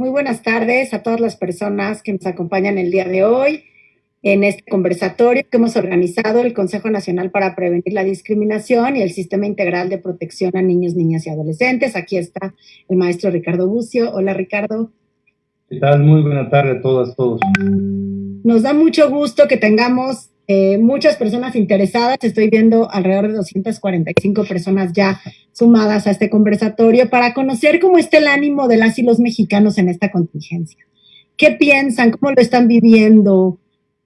Muy buenas tardes a todas las personas que nos acompañan el día de hoy en este conversatorio que hemos organizado el Consejo Nacional para Prevenir la Discriminación y el Sistema Integral de Protección a Niños, Niñas y Adolescentes. Aquí está el maestro Ricardo Bucio. Hola, Ricardo. ¿Qué tal? Muy buena tarde a todas, todos. Nos da mucho gusto que tengamos eh, muchas personas interesadas. Estoy viendo alrededor de 245 personas ya sumadas a este conversatorio para conocer cómo está el ánimo de las y los mexicanos en esta contingencia. ¿Qué piensan? ¿Cómo lo están viviendo?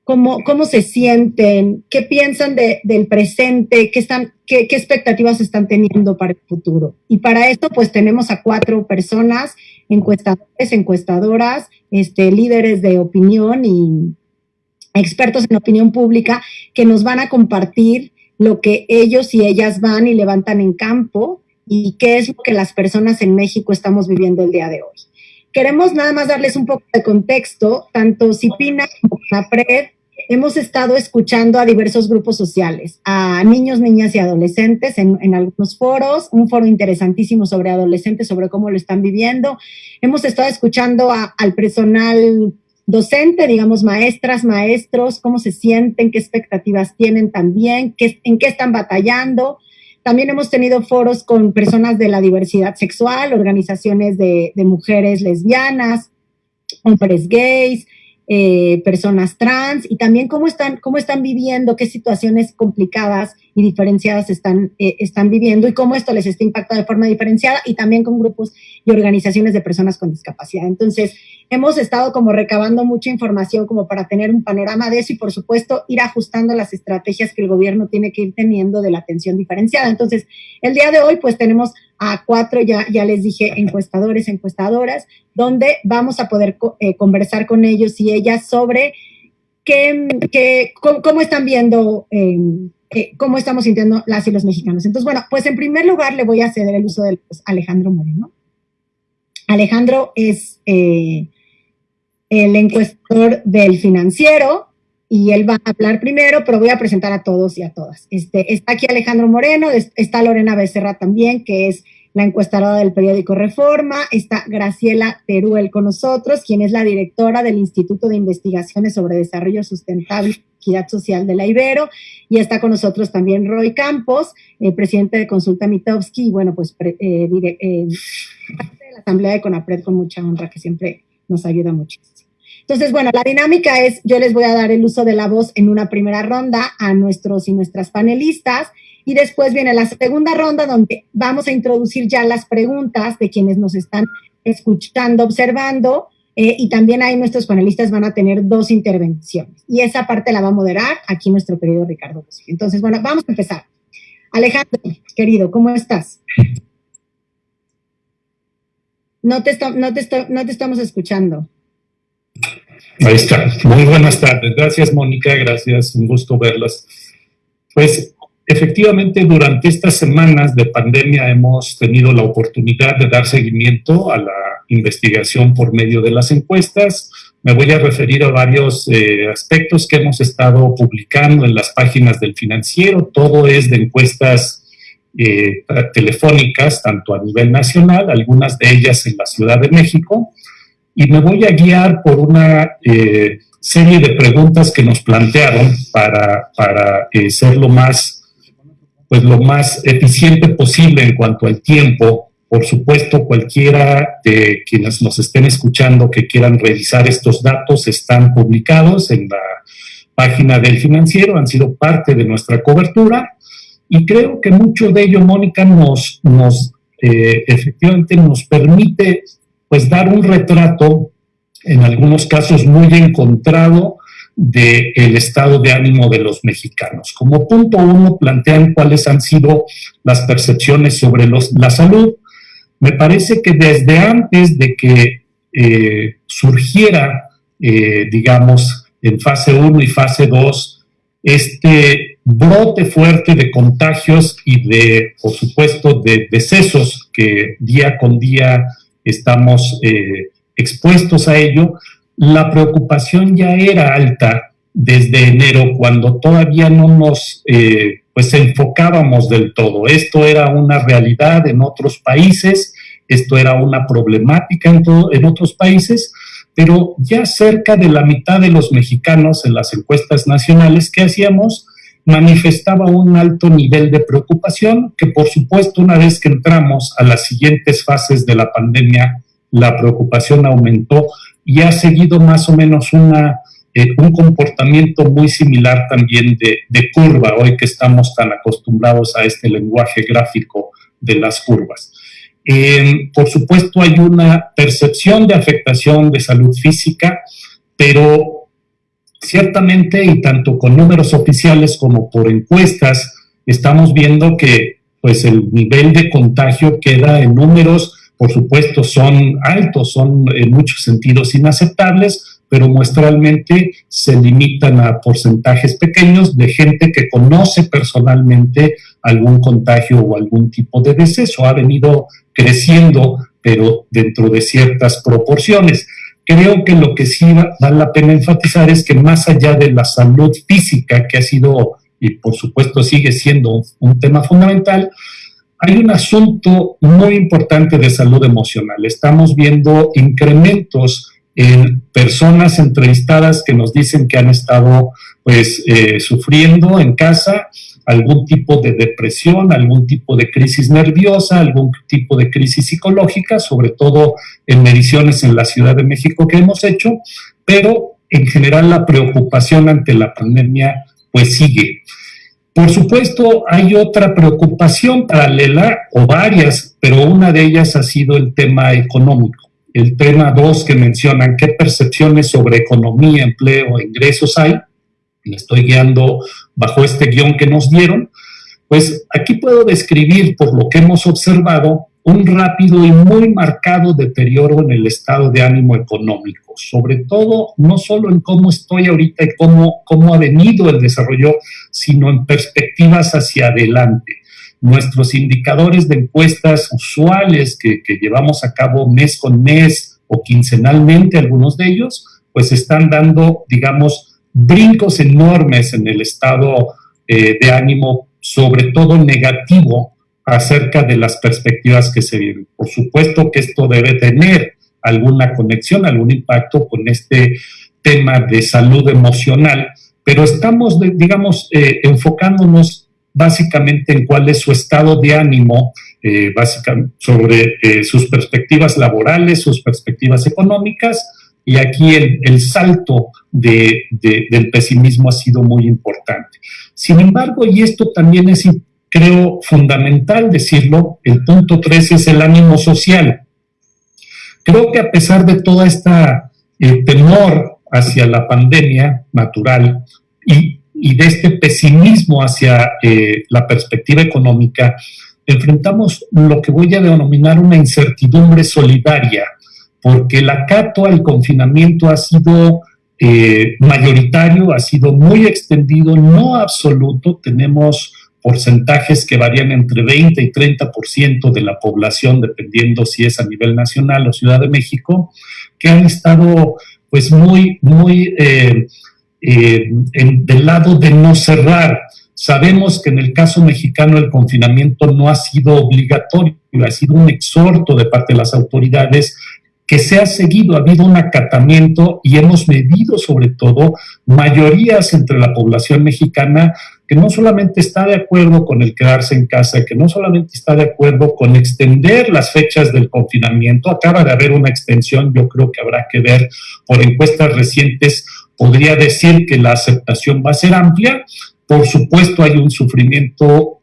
¿Cómo, cómo se sienten? ¿Qué piensan del presente? ¿Qué, están, qué, ¿Qué expectativas están teniendo para el futuro? Y para esto, pues tenemos a cuatro personas, encuestadores, encuestadoras, este, líderes de opinión y expertos en opinión pública que nos van a compartir lo que ellos y ellas van y levantan en campo y qué es lo que las personas en México estamos viviendo el día de hoy. Queremos nada más darles un poco de contexto, tanto Cipina como CAPRED hemos estado escuchando a diversos grupos sociales, a niños, niñas y adolescentes en, algunos foros, un foro interesantísimo sobre adolescentes, sobre cómo lo están viviendo. Hemos estado escuchando a, al personal docente, digamos, maestras, maestros, cómo se sienten, qué expectativas tienen también, qué, en qué están batallando. También hemos tenido foros con personas de la diversidad sexual, organizaciones de, mujeres lesbianas, hombres gays, eh, personas trans y también cómo están, cómo están viviendo, qué situaciones complicadas y diferenciadas están, eh, están viviendo y cómo esto les está impactando de forma diferenciada y también con grupos y organizaciones de personas con discapacidad. Entonces, hemos estado como recabando mucha información como para tener un panorama de eso y por supuesto ir ajustando las estrategias que el gobierno tiene que ir teniendo de la atención diferenciada. Entonces, el día de hoy pues tenemos a cuatro, ya, ya les dije, encuestadores, encuestadoras, donde vamos a poder eh, conversar con ellos y ellas sobre qué, qué cómo, están viendo, eh, eh, cómo estamos sintiendo las y los mexicanos. Entonces, bueno, pues en primer lugar le voy a ceder el uso de pues, Alejandro Moreno. Alejandro es eh, el encuestador del financiero y él va a hablar primero, pero voy a presentar a todos y a todas. Este, está aquí Alejandro Moreno, está Lorena Becerra también, que es la encuestadora del periódico Reforma, está Graciela Teruel con nosotros, quien es la directora del Instituto de Investigaciones sobre Desarrollo Sustentable Equidad Social de la Ibero, y está con nosotros también Roy Campos, eh, presidente de Consulta Mitowski, y bueno, pues eh, eh, de la Asamblea de CONAPRED con mucha honra, que siempre nos ayuda muchísimo. Entonces, bueno, la dinámica es, yo les voy a dar el uso de la voz en una primera ronda a nuestros y nuestras panelistas y después viene la segunda ronda donde vamos a introducir ya las preguntas de quienes nos están escuchando, observando eh, y también ahí nuestros panelistas van a tener dos intervenciones y esa parte la va a moderar aquí nuestro querido Ricardo. Entonces, bueno, vamos a empezar. Alejandro, querido, ¿cómo estás? No te, no te, no te estamos escuchando. Ahí está. Muy buenas tardes. Gracias, Mónica. Gracias. Un gusto verlas. Pues efectivamente, durante estas semanas de pandemia hemos tenido la oportunidad de dar seguimiento a la investigación por medio de las encuestas. Me voy a referir a varios eh, aspectos que hemos estado publicando en las páginas del financiero. Todo es de encuestas eh, telefónicas, tanto a nivel nacional, algunas de ellas en la Ciudad de México, y me voy a guiar por una eh, serie de preguntas que nos plantearon para, para eh, ser lo más, pues lo más eficiente posible en cuanto al tiempo. Por supuesto, cualquiera de quienes nos estén escuchando que quieran revisar estos datos están publicados en la página del financiero, han sido parte de nuestra cobertura y creo que mucho de ello, Mónica, nos, nos eh, efectivamente nos permite pues dar un retrato, en algunos casos muy encontrado, del el estado de ánimo de los mexicanos. Como punto uno, plantean cuáles han sido las percepciones sobre los, la salud. Me parece que desde antes de que eh, surgiera, eh, digamos, en fase 1 y fase 2, este brote fuerte de contagios y de, por supuesto, de decesos que día con día estamos eh, expuestos a ello, la preocupación ya era alta desde enero, cuando todavía no nos eh, pues enfocábamos del todo. Esto era una realidad en otros países esto era una problemática en, en otros países, pero ya cerca de la mitad de los mexicanos en las encuestas nacionales que hacíamos manifestaba un alto nivel de preocupación, que por supuesto una vez que entramos a las siguientes fases de la pandemia, la preocupación aumentó y ha seguido más o menos una, eh, un comportamiento muy similar también de, curva, hoy que estamos tan acostumbrados a este lenguaje gráfico de las curvas. Eh, por supuesto, hay una percepción de afectación de salud física, pero ciertamente, y tanto con números oficiales como por encuestas, estamos viendo que pues el nivel de contagio queda en números, por supuesto, son altos, son en muchos sentidos inaceptables, pero muestralmente se limitan a porcentajes pequeños de gente que conoce personalmente algún contagio o algún tipo de deceso. Ha venido creciendo, pero dentro de ciertas proporciones. Creo que lo que sí vale la pena enfatizar es que más allá de la salud física, que ha sido y por supuesto sigue siendo un tema fundamental, hay un asunto muy importante de salud emocional. Estamos viendo incrementos en personas entrevistadas que nos dicen que han estado pues eh, sufriendo en casa algún tipo de depresión, algún tipo de crisis nerviosa, algún tipo de crisis psicológica, sobre todo en mediciones en la Ciudad de México que hemos hecho, pero en general la preocupación ante la pandemia pues sigue. Por supuesto, hay otra preocupación paralela, o varias, pero una de ellas ha sido el tema económico. El tema dos que mencionan qué percepciones sobre economía, empleo, e ingresos hay me estoy guiando bajo este guion que nos dieron, pues aquí puedo describir, por lo que hemos observado, un rápido y muy marcado deterioro en el estado de ánimo económico, sobre todo no solo en cómo estoy ahorita y cómo, cómo ha venido el desarrollo, sino en perspectivas hacia adelante. Nuestros indicadores de encuestas usuales que, que llevamos a cabo mes con mes o quincenalmente, algunos de ellos, pues están dando, digamos, brincos enormes en el estado eh, de ánimo, sobre todo negativo, acerca de las perspectivas que se viven. Por supuesto que esto debe tener alguna conexión, algún impacto con este tema de salud emocional, pero estamos, digamos, eh, enfocándonos básicamente en cuál es su estado de ánimo, eh, básicamente sobre sus perspectivas laborales, sus perspectivas económicas, y aquí el, salto de, del pesimismo ha sido muy importante. Sin embargo, y esto también es, creo, fundamental decirlo, el punto 3 es el ánimo social. Creo que a pesar de toda esta eh, temor hacia la pandemia natural y, de este pesimismo hacia eh, la perspectiva económica, enfrentamos lo que voy a denominar una incertidumbre solidaria porque el acato al confinamiento ha sido eh, mayoritario, ha sido muy extendido, no absoluto. Tenemos porcentajes que varían entre 20 y 30% de la población, dependiendo si es a nivel nacional o Ciudad de México, que han estado pues muy, muy eh, eh, del lado de no cerrar. Sabemos que en el caso mexicano el confinamiento no ha sido obligatorio, ha sido un exhorto de parte de las autoridades que se ha seguido, ha habido un acatamiento y hemos medido sobre todo mayorías entre la población mexicana que no solamente está de acuerdo con el quedarse en casa, que no solamente está de acuerdo con extender las fechas del confinamiento, acaba de haber una extensión, yo creo que habrá que ver por encuestas recientes, podría decir que la aceptación va a ser amplia, por supuesto hay un sufrimiento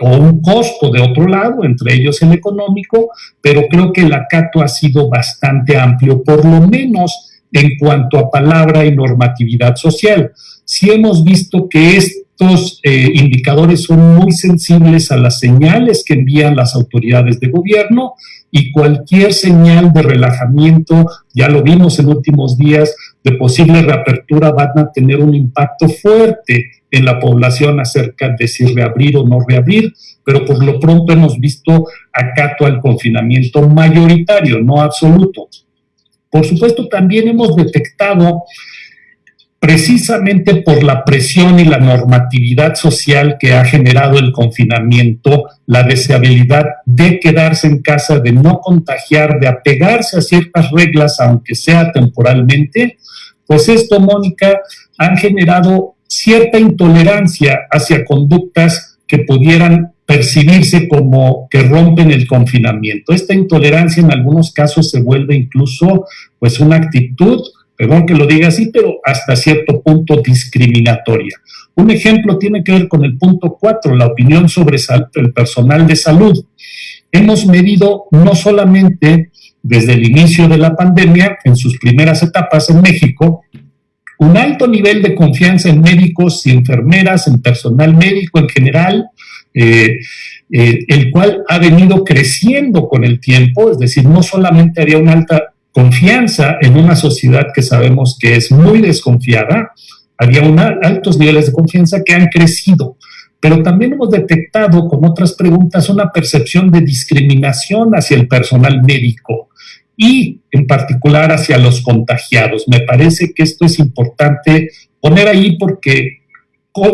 o un costo de otro lado, entre ellos el económico, pero creo que el acato ha sido bastante amplio, por lo menos en cuanto a palabra y normatividad social. Si hemos visto que estos eh, indicadores son muy sensibles a las señales que envían las autoridades de gobierno y cualquier señal de relajamiento, ya lo vimos en últimos días, de posible reapertura van a tener un impacto fuerte en la población acerca de si reabrir o no reabrir, pero por lo pronto hemos visto acato al confinamiento mayoritario, no absoluto. Por supuesto, también hemos detectado precisamente por la presión y la normatividad social que ha generado el confinamiento, la deseabilidad de quedarse en casa, de no contagiar, de apegarse a ciertas reglas, aunque sea temporalmente, pues esto, Mónica, han generado cierta intolerancia hacia conductas que pudieran percibirse como que rompen el confinamiento. Esta intolerancia en algunos casos se vuelve incluso pues una actitud perdón que lo diga así, pero hasta cierto punto discriminatoria. Un ejemplo tiene que ver con el punto 4, la opinión sobre el personal de salud. Hemos medido no solamente desde el inicio de la pandemia, en sus primeras etapas en México, un alto nivel de confianza en médicos y enfermeras, en personal médico en general, eh, eh, el cual ha venido creciendo con el tiempo, es decir, no solamente había una alta confianza en una sociedad que sabemos que es muy desconfiada, había altos niveles de confianza que han crecido, pero también hemos detectado con otras preguntas una percepción de discriminación hacia el personal médico y en particular hacia los contagiados. Me parece que esto es importante poner ahí porque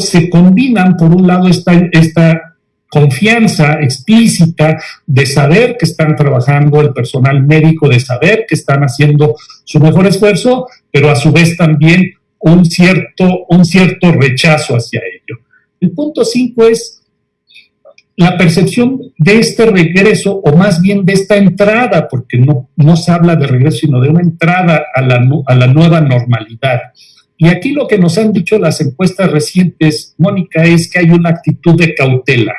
se combinan, por un lado, esta, esta confianza explícita de saber que están trabajando el personal médico, de saber que están haciendo su mejor esfuerzo, pero a su vez también un cierto, un cierto rechazo hacia ello. El punto cinco es la percepción de este regreso, o más bien de esta entrada, porque no, no se habla de regreso, sino de una entrada a la, a la nueva normalidad. Y aquí lo que nos han dicho las encuestas recientes, Mónica, es que hay una actitud de cautela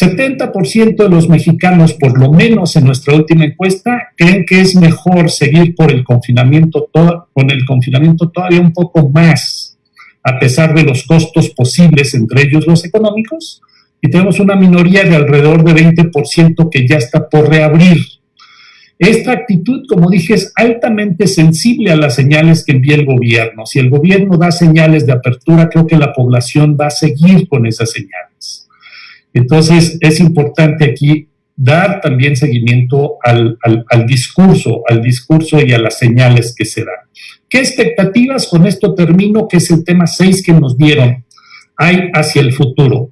70% de los mexicanos, por lo menos en nuestra última encuesta, creen que es mejor seguir por el confinamiento con el confinamiento todavía un poco más, a pesar de los costos posibles, entre ellos los económicos, y tenemos una minoría de alrededor de 20% que ya está por reabrir. Esta actitud, como dije, es altamente sensible a las señales que envía el gobierno. Si el gobierno da señales de apertura, creo que la población va a seguir con esas señales. Entonces, es importante aquí dar también seguimiento al, discurso, al discurso y a las señales que se dan. ¿Qué expectativas con esto termino, que es el tema 6 que nos dieron, hay hacia el futuro?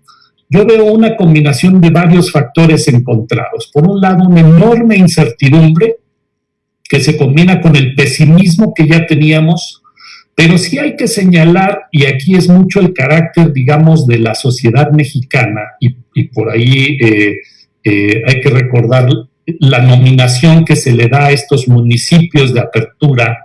Yo veo una combinación de varios factores encontrados. Por un lado, una enorme incertidumbre que se combina con el pesimismo que ya teníamos pero sí hay que señalar, y aquí es mucho el carácter, digamos, de la sociedad mexicana, y, por ahí eh, eh, hay que recordar la nominación que se le da a estos municipios de apertura,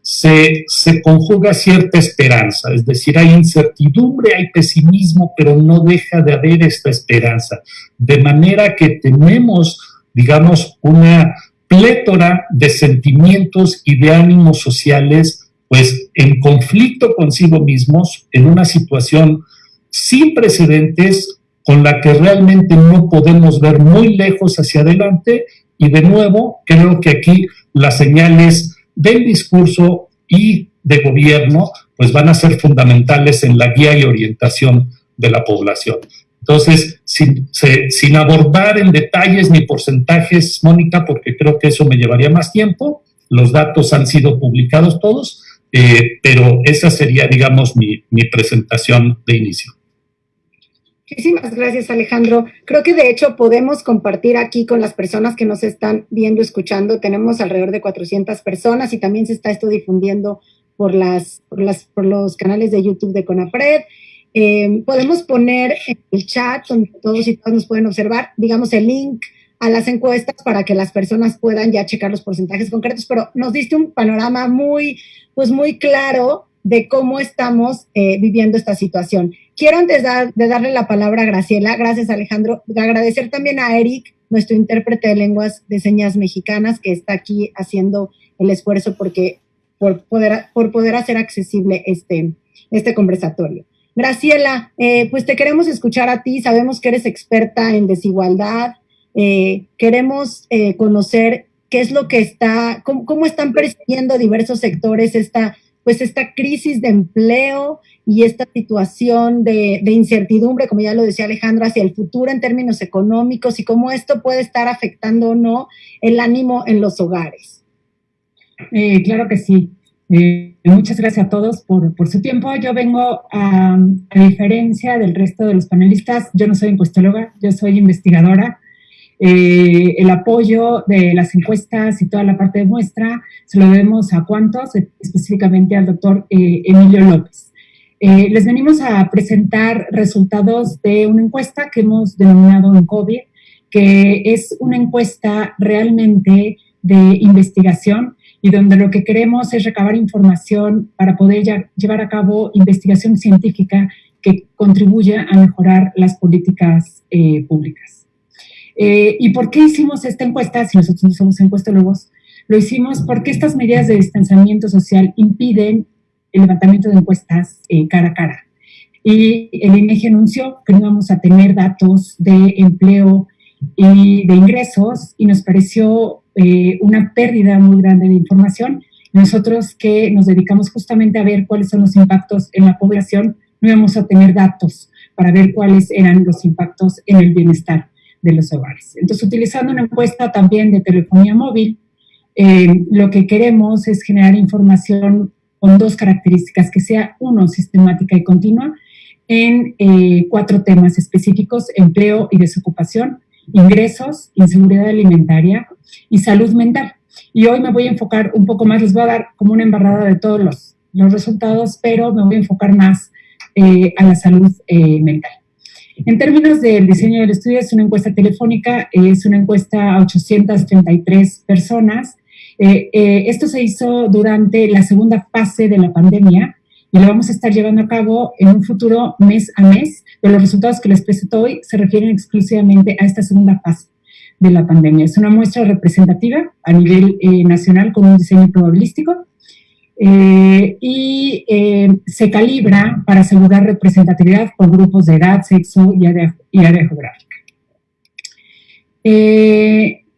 se, se, conjuga cierta esperanza, es decir, hay incertidumbre, hay pesimismo, pero no deja de haber esta esperanza. De manera que tenemos, digamos, una plétora de sentimientos y de ánimos sociales pues en conflicto consigo mismos, en una situación sin precedentes, con la que realmente no podemos ver muy lejos hacia adelante. Y de nuevo, creo que aquí las señales del discurso y de gobierno, pues van a ser fundamentales en la guía y orientación de la población. Entonces, sin, sin abordar en detalles ni porcentajes, Mónica, porque creo que eso me llevaría más tiempo, los datos han sido publicados todos, eh, pero esa sería, digamos, mi, mi presentación de inicio. Muchísimas gracias, Alejandro. Creo que de hecho podemos compartir aquí con las personas que nos están viendo, escuchando. Tenemos alrededor de 400 personas y también se está esto difundiendo por, las, por, las, por los canales de YouTube de Conapred. Eh, podemos poner en el chat donde todos y todas nos pueden observar, digamos, el link a las encuestas para que las personas puedan ya checar los porcentajes concretos, pero nos diste un panorama muy, pues muy claro de cómo estamos eh, viviendo esta situación. Quiero antes de darle la palabra a Graciela, gracias Alejandro, agradecer también a Eric, nuestro intérprete de lenguas de señas mexicanas, que está aquí haciendo el esfuerzo porque, por, poder, por poder hacer accesible este, este conversatorio. Graciela, eh, pues te queremos escuchar a ti, sabemos que eres experta en desigualdad, eh, queremos eh, conocer qué es lo que está, cómo, están percibiendo diversos sectores esta, pues esta crisis de empleo y esta situación de, incertidumbre, como ya lo decía Alejandro, hacia el futuro en términos económicos y cómo esto puede estar afectando o no el ánimo en los hogares. Eh, claro que sí. muchas gracias a todos por, por su tiempo. Yo vengo, a, a, diferencia del resto de los panelistas, yo no soy encuestóloga, yo soy investigadora. Eh, el apoyo de las encuestas y toda la parte de muestra se lo debemos a cuántos, específicamente al doctor eh, Emilio López. Eh, les venimos a presentar resultados de una encuesta que hemos denominado en COVID, que es una encuesta realmente de investigación y donde lo que queremos es recabar información para poder ya, llevar a cabo investigación científica que contribuya a mejorar las políticas eh, públicas. Eh, ¿Y por qué hicimos esta encuesta? Si nosotros no somos encuestólogos, lo hicimos porque estas medidas de distanciamiento social impiden el levantamiento de encuestas eh, cara a cara. Y el INEGI anunció que no íbamos a tener datos de empleo y de ingresos y nos pareció eh, una pérdida muy grande de información. Nosotros que nos dedicamos justamente a ver cuáles son los impactos en la población, no íbamos a tener datos para ver cuáles eran los impactos en el bienestar de los hogares. Entonces, utilizando una encuesta también de telefonía móvil, eh, lo que queremos es generar información con dos características, que sea, uno, sistemática y continua, en eh, cuatro temas específicos, empleo y desocupación, ingresos, inseguridad alimentaria y salud mental. Y hoy me voy a enfocar un poco más, les voy a dar como una embarrada de todos los, los resultados, pero me voy a enfocar más eh, a la salud mental. En términos del diseño del estudio, es una encuesta telefónica, es una encuesta a 833 personas. Eh, esto se hizo durante la segunda fase de la pandemia y lo vamos a estar llevando a cabo en un futuro mes a mes, pero los resultados que les presento hoy se refieren exclusivamente a esta segunda fase de la pandemia. Es una muestra representativa a nivel eh, nacional con un diseño probabilístico eh, y eh, se calibra para asegurar representatividad por grupos de edad, sexo y área, geográfica.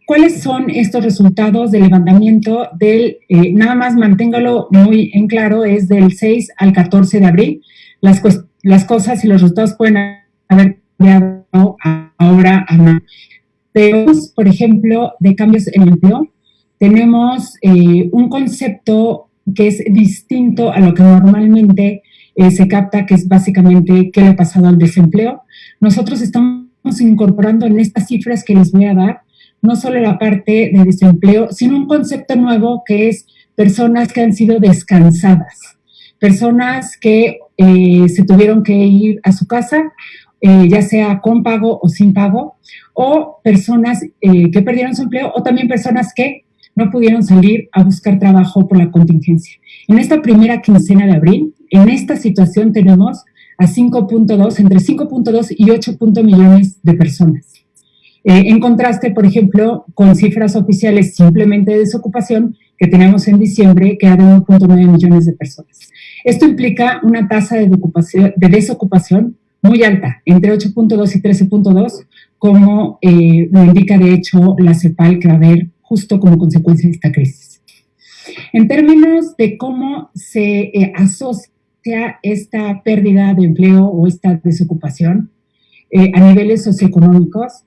¿Cuáles son estos resultados del levantamiento del, nada más manténgalo muy en claro, es del 6 al 14 de abril, las, las cosas y los resultados pueden haber cambiado ahora a por ejemplo, de cambios en empleo, tenemos eh, un concepto que es distinto a lo que normalmente eh, se capta, que es básicamente qué le ha pasado al desempleo. Nosotros estamos incorporando en estas cifras que les voy a dar, no solo la parte de desempleo, sino un concepto nuevo que es personas que han sido descansadas, personas que eh, se tuvieron que ir a su casa, eh, ya sea con pago o sin pago, o personas que perdieron su empleo, o también personas que no pudieron salir a buscar trabajo por la contingencia. En esta primera quincena de abril, en esta situación tenemos a 5.2, entre 5.2 y 8. millones de personas. en contraste, por ejemplo, con cifras oficiales simplemente de desocupación que tenemos en diciembre, que era de 1.9 millones de personas. Esto implica una tasa de, de desocupación muy alta, entre 8.2 y 13.2, como eh, lo indica de hecho la CEPAL que va a justo como consecuencia de esta crisis. En términos de cómo se eh, asocia esta pérdida de empleo o esta desocupación eh, a niveles socioeconómicos,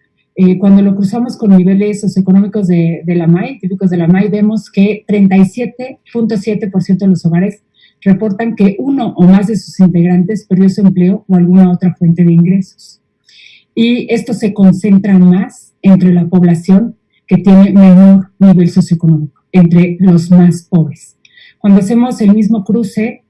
cuando lo cruzamos con niveles socioeconómicos de, de la MAI, típicos de la MAI, vemos que 37.7% de los hogares reportan que uno o más de sus integrantes perdió su empleo o alguna otra fuente de ingresos. Y esto se concentra más entre la población que tiene menor nivel socioeconómico, entre los más pobres. Cuando hacemos el mismo cruce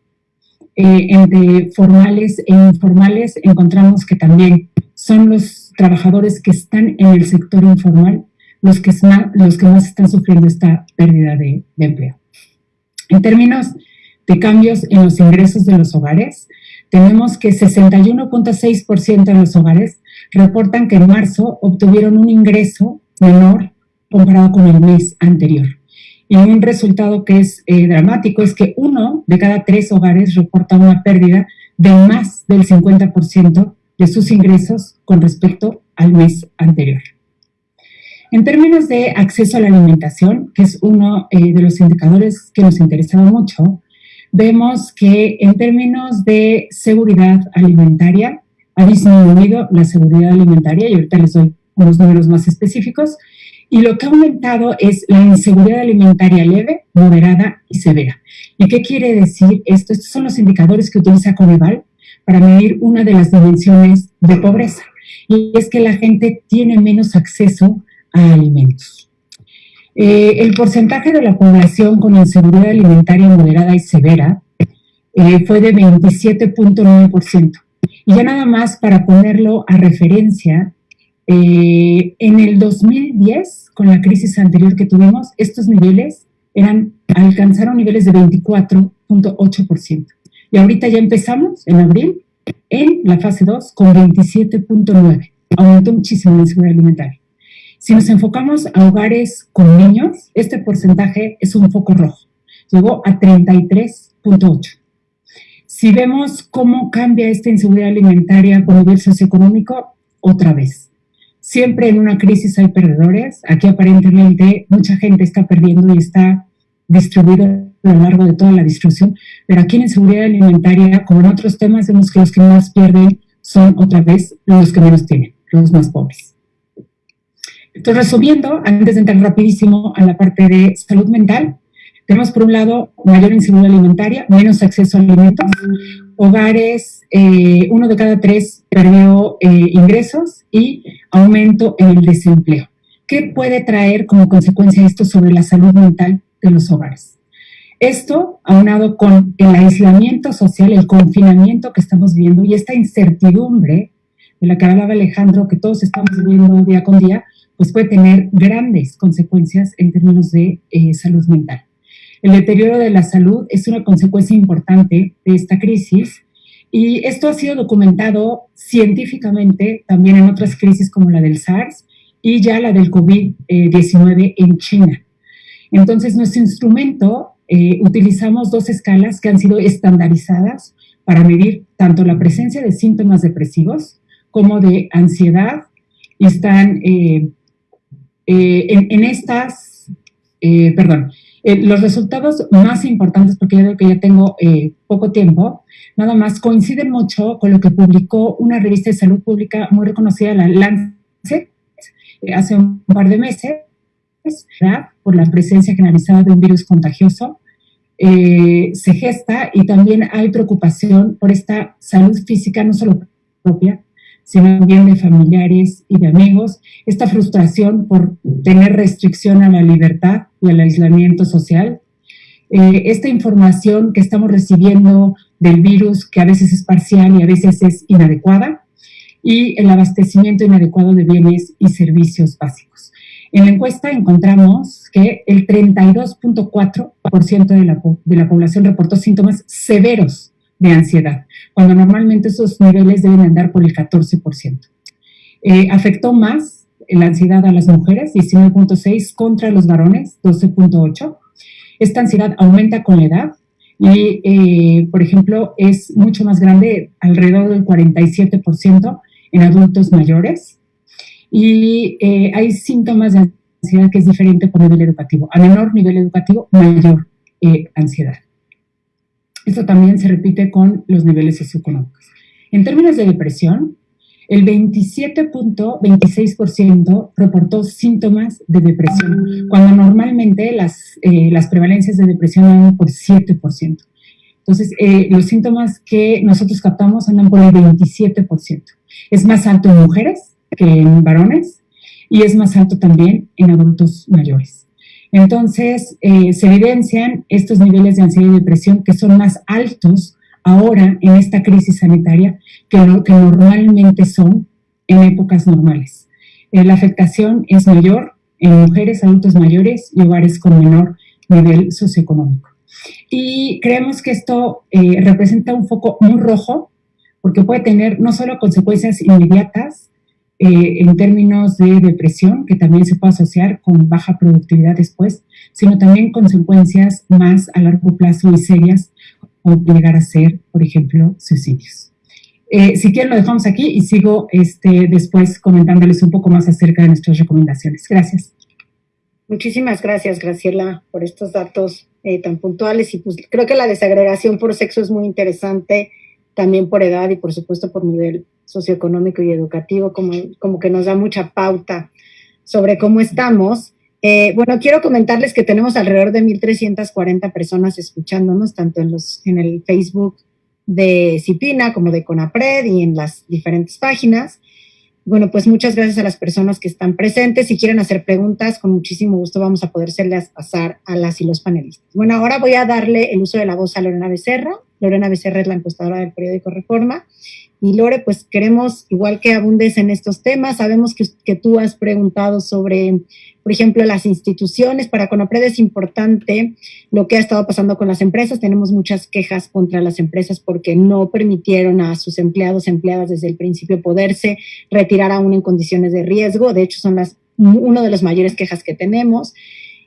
eh, entre formales e informales, encontramos que también son los trabajadores que están en el sector informal los que, más, los que más están sufriendo esta pérdida de, de empleo. En términos de cambios en los ingresos de los hogares, tenemos que 61.6% de los hogares reportan que en marzo obtuvieron un ingreso menor comparado con el mes anterior. Y un resultado que es eh, dramático es que uno de cada tres hogares reporta una pérdida de más del 50% de sus ingresos con respecto al mes anterior. En términos de acceso a la alimentación, que es uno eh, de los indicadores que nos interesaba mucho, vemos que en términos de seguridad alimentaria ha disminuido la seguridad alimentaria y ahorita les doy unos números más específicos Y lo que ha aumentado es la inseguridad alimentaria leve, moderada y severa. ¿Y qué quiere decir esto? Estos son los indicadores que utiliza Coneval para medir una de las dimensiones de pobreza. Y es que la gente tiene menos acceso a alimentos. Eh, el porcentaje de la población con inseguridad alimentaria moderada y severa eh, fue de 27.9%. Y ya nada más para ponerlo a referencia, eh, en el 2010, con la crisis anterior que tuvimos, estos niveles alcanzaron niveles de 24.8%. Y ahorita ya empezamos, en abril, en la fase 2, con 27.9%. Aumentó muchísimo la inseguridad alimentaria. Si nos enfocamos a hogares con niños, este porcentaje es un foco rojo. Llegó a 33.8%. Si vemos cómo cambia esta inseguridad alimentaria por nivel socioeconómico, otra vez. Siempre en una crisis hay perdedores. Aquí aparentemente mucha gente está perdiendo y está distribuida a lo largo de toda la distribución. Pero aquí en inseguridad alimentaria, como en otros temas, vemos que los que más pierden son otra vez los que menos tienen, los más pobres. Entonces, resumiendo, antes de entrar rapidísimo a la parte de salud mental, tenemos por un lado mayor inseguridad alimentaria, menos acceso a alimentos, hogares, eh, uno de cada tres perdió eh, ingresos y aumento en el desempleo. ¿Qué puede traer como consecuencia esto sobre la salud mental de los hogares? Esto, aunado con el aislamiento social, el confinamiento que estamos viendo y esta incertidumbre de la que hablaba Alejandro, que todos estamos viviendo día con día, pues puede tener grandes consecuencias en términos de eh, salud mental. El deterioro de la salud es una consecuencia importante de esta crisis y esto ha sido documentado científicamente también en otras crisis como la del SARS y ya la del COVID-19 en China. Entonces, nuestro instrumento, eh, utilizamos dos escalas que han sido estandarizadas para medir tanto la presencia de síntomas depresivos como de ansiedad y están eh, eh, en, en, estas, perdón, eh, los resultados más importantes, porque yo creo que ya tengo eh, poco tiempo, nada más coinciden mucho con lo que publicó una revista de salud pública muy reconocida, la Lancet, eh, hace un par de meses, por la presencia generalizada de un virus contagioso, se gesta y también hay preocupación por esta salud física, no solo propia, sino también de familiares y de amigos, esta frustración por tener restricción a la libertad y al aislamiento social, eh, esta información que estamos recibiendo del virus, que a veces es parcial y a veces es inadecuada, y el abastecimiento inadecuado de bienes y servicios básicos. En la encuesta encontramos que el 32.4% de la, de la población reportó síntomas severos de ansiedad, cuando normalmente esos niveles deben andar por el 14%. Eh, afectó más la ansiedad a las mujeres, 19.6, contra los varones, 12.8. Esta ansiedad aumenta con la edad y, eh, por ejemplo, es mucho más grande, alrededor del 47% en adultos mayores. Y eh, hay síntomas de ansiedad que es diferente por nivel educativo. A menor nivel educativo, mayor ansiedad. Esto también se repite con los niveles socioeconómicos. En términos de depresión, el 27.26% reportó síntomas de depresión, cuando normalmente las, eh, las prevalencias de depresión andan por 7%. Entonces, eh, los síntomas que nosotros captamos andan por el 27%. Es más alto en mujeres que en varones y es más alto también en adultos mayores. Entonces, eh, se evidencian estos niveles de ansiedad y depresión que son más altos ahora en esta crisis sanitaria que que normalmente son en épocas normales. Eh, la afectación es mayor en mujeres, adultos mayores y hogares con menor nivel socioeconómico. Y creemos que esto eh, representa un foco muy rojo porque puede tener no solo consecuencias inmediatas, eh, en términos de depresión, que también se puede asociar con baja productividad después, sino también consecuencias más a largo plazo y serias, o llegar a ser, por ejemplo, suicidios. Eh, si quieren lo dejamos aquí y sigo este, después comentándoles un poco más acerca de nuestras recomendaciones. Gracias. Muchísimas gracias, Graciela, por estos datos eh, tan puntuales y pues creo que la desagregación por sexo es muy interesante, también por edad y por supuesto por nivel socioeconómico y educativo, como, como que nos da mucha pauta sobre cómo estamos. Eh, bueno, quiero comentarles que tenemos alrededor de 1.340 personas escuchándonos, tanto en, los, en el Facebook de Cipina como de Conapred y en las diferentes páginas. Bueno, pues muchas gracias a las personas que están presentes. Si quieren hacer preguntas, con muchísimo gusto vamos a podérselas pasar a las y los panelistas. Bueno, ahora voy a darle el uso de la voz a Lorena Becerra. Lorena Becerra es la encuestadora del periódico Reforma. Y Lore, pues queremos, igual que abundes en estos temas, sabemos que, tú has preguntado sobre por ejemplo, las instituciones. Para Conapred es importante lo que ha estado pasando con las empresas. Tenemos muchas quejas contra las empresas porque no permitieron a sus empleados, empleadas desde el principio poderse retirar aún en condiciones de riesgo. De hecho, son las una de las mayores quejas que tenemos.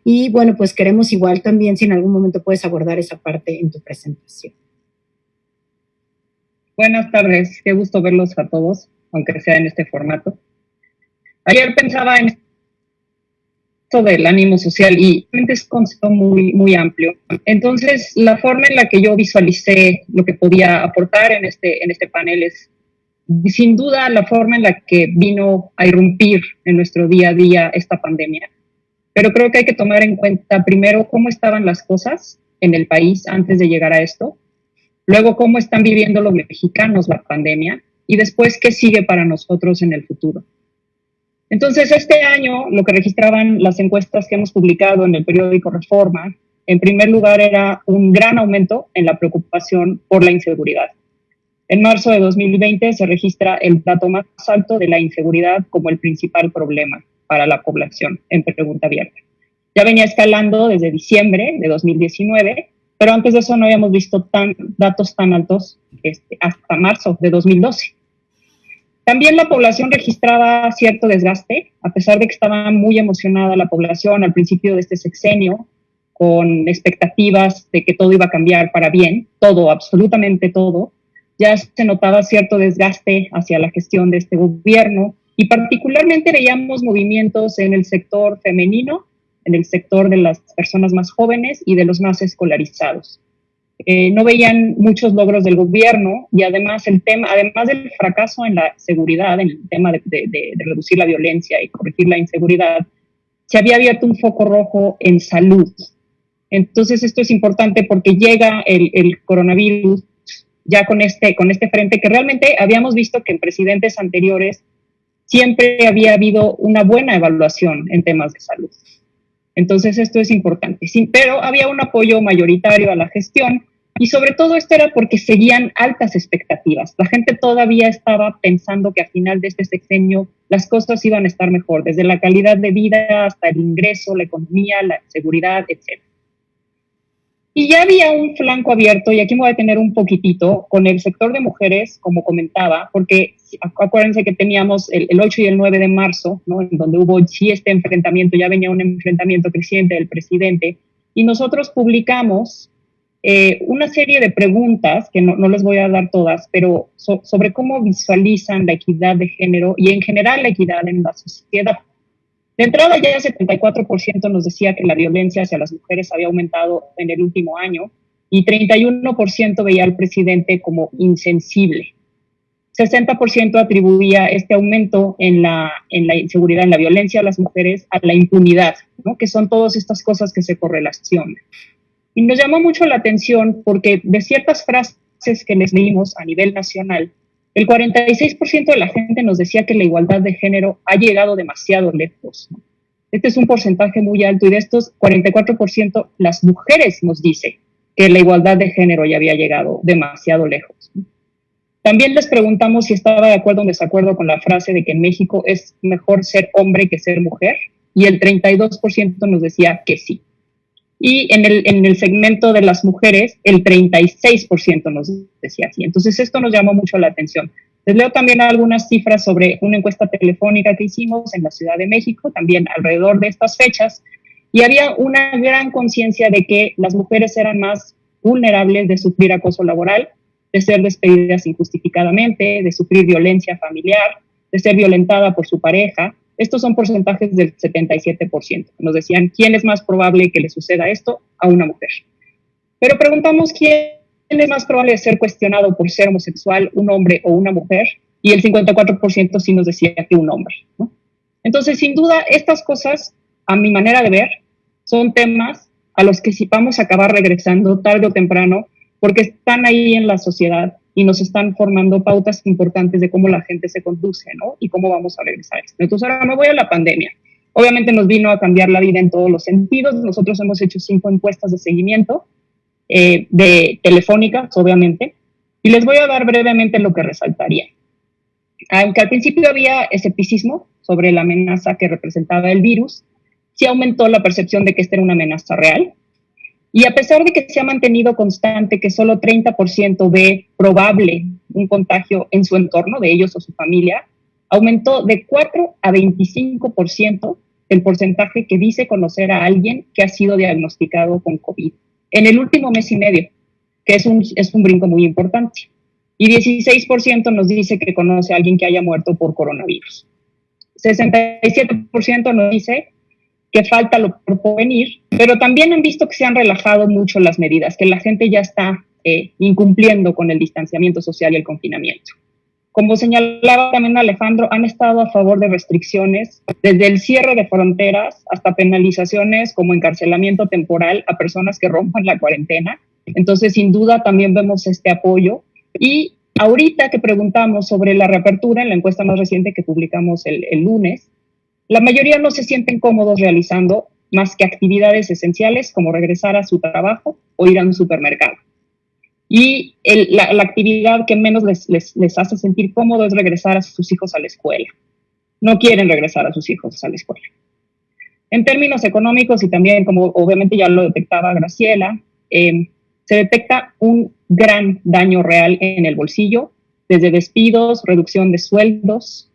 Y bueno, pues queremos igual también si en algún momento puedes abordar esa parte en tu presentación. Buenas tardes, qué gusto verlos a todos, aunque sea en este formato. Ayer pensaba en del ánimo social y es un concepto muy, muy amplio. Entonces, la forma en la que yo visualicé lo que podía aportar en este, en este panel es, sin duda, la forma en la que vino a irrumpir en nuestro día a día esta pandemia. Pero creo que hay que tomar en cuenta primero cómo estaban las cosas en el país antes de llegar a esto, luego cómo están viviendo los mexicanos la pandemia y después qué sigue para nosotros en el futuro. Entonces, este año lo que registraban las encuestas que hemos publicado en el periódico Reforma, en primer lugar era un gran aumento en la preocupación por la inseguridad. En marzo de 2020 se registra el dato más alto de la inseguridad como el principal problema para la población en pregunta abierta. Ya venía escalando desde diciembre de 2019, pero antes de eso no habíamos visto tan, datos tan altos este, hasta marzo de 2012. También la población registraba cierto desgaste, a pesar de que estaba muy emocionada la población al principio de este sexenio, con expectativas de que todo iba a cambiar para bien, todo, absolutamente todo. Ya se notaba cierto desgaste hacia la gestión de este gobierno y particularmente veíamos movimientos en el sector femenino, en el sector de las personas más jóvenes y de los más escolarizados. Eh, no veían muchos logros del gobierno y además el tema, además del fracaso en la seguridad, en el tema de, reducir la violencia y corregir la inseguridad, se había abierto un foco rojo en salud. Entonces esto es importante porque llega el, el coronavirus ya con este, con este frente que realmente habíamos visto que en presidentes anteriores siempre había habido una buena evaluación en temas de salud. Entonces esto es importante. Sí, pero había un apoyo mayoritario a la gestión y sobre todo esto era porque seguían altas expectativas. La gente todavía estaba pensando que al final de este sexenio las cosas iban a estar mejor, desde la calidad de vida hasta el ingreso, la economía, la seguridad, etc. Y ya había un flanco abierto, y aquí me voy a detener un poquitito, con el sector de mujeres, como comentaba, porque acuérdense que teníamos el, 8 y el 9 de marzo, ¿no? en donde hubo sí este enfrentamiento, ya venía un enfrentamiento creciente del presidente, y nosotros publicamos eh, una serie de preguntas, que no, no, les voy a dar todas, pero sobre cómo visualizan la equidad de género y en general la equidad en la sociedad. De entrada ya el 74% nos decía que la violencia hacia las mujeres había aumentado en el último año y 31% veía al presidente como insensible. 60% atribuía este aumento en la, en la inseguridad, en la violencia a las mujeres, a la impunidad, ¿no? que son todas estas cosas que se correlacionan. Y nos llamó mucho la atención porque de ciertas frases que les leímos a nivel nacional, el 46% de la gente nos decía que la igualdad de género ha llegado demasiado lejos. Este es un porcentaje muy alto y de estos 44% las mujeres nos dice que la igualdad de género ya había llegado demasiado lejos. También les preguntamos si estaba de acuerdo o desacuerdo con la frase de que en México es mejor ser hombre que ser mujer y el 32% nos decía que sí. Y en el, en el segmento de las mujeres, el 36% nos decía así. Entonces, esto nos llamó mucho la atención. Les leo también algunas cifras sobre una encuesta telefónica que hicimos en la Ciudad de México, también alrededor de estas fechas, y había una gran conciencia de que las mujeres eran más vulnerables de sufrir acoso laboral, de ser despedidas injustificadamente, de sufrir violencia familiar, de ser violentada por su pareja, estos son porcentajes del 77%. Nos decían, ¿quién es más probable que le suceda esto a una mujer? Pero preguntamos, ¿quién es más probable de ser cuestionado por ser homosexual, un hombre o una mujer? Y el 54% sí nos decía que un hombre. Entonces, sin duda, estas cosas, a mi manera de ver, son temas a los que si vamos a acabar regresando tarde o temprano, porque están ahí en la sociedad y nos están formando pautas importantes de cómo la gente se conduce, ¿no? Y cómo vamos a regresar. Entonces, ahora me voy a la pandemia. Obviamente nos vino a cambiar la vida en todos los sentidos. Nosotros hemos hecho cinco encuestas de seguimiento eh, de telefónicas, obviamente, y les voy a dar brevemente lo que resaltaría. Aunque al principio había escepticismo sobre la amenaza que representaba el virus, sí aumentó la percepción de que esta era una amenaza real. Y a pesar de que se ha mantenido constante que solo 30% ve probable un contagio en su entorno, de ellos o su familia, aumentó de 4 a 25% el porcentaje que dice conocer a alguien que ha sido diagnosticado con COVID en el último mes y medio, que es un, es un brinco muy importante. Y 16% nos dice que conoce a alguien que haya muerto por coronavirus. 67% nos dice que falta lo por venir, pero también han visto que se han relajado mucho las medidas, que la gente ya está eh, incumpliendo con el distanciamiento social y el confinamiento. Como señalaba también Alejandro, han estado a favor de restricciones, desde el cierre de fronteras hasta penalizaciones como encarcelamiento temporal a personas que rompan la cuarentena. Entonces, sin duda, también vemos este apoyo. Y ahorita que preguntamos sobre la reapertura en la encuesta más reciente que publicamos el, el lunes, la mayoría no se sienten cómodos realizando más que actividades esenciales como regresar a su trabajo o ir a un supermercado. Y la, actividad que menos les, hace sentir cómodo es regresar a sus hijos a la escuela. No quieren regresar a sus hijos a la escuela. En términos económicos y también, como obviamente ya lo detectaba Graciela, eh, se detecta un gran daño real en el bolsillo, desde despidos, reducción de sueldos.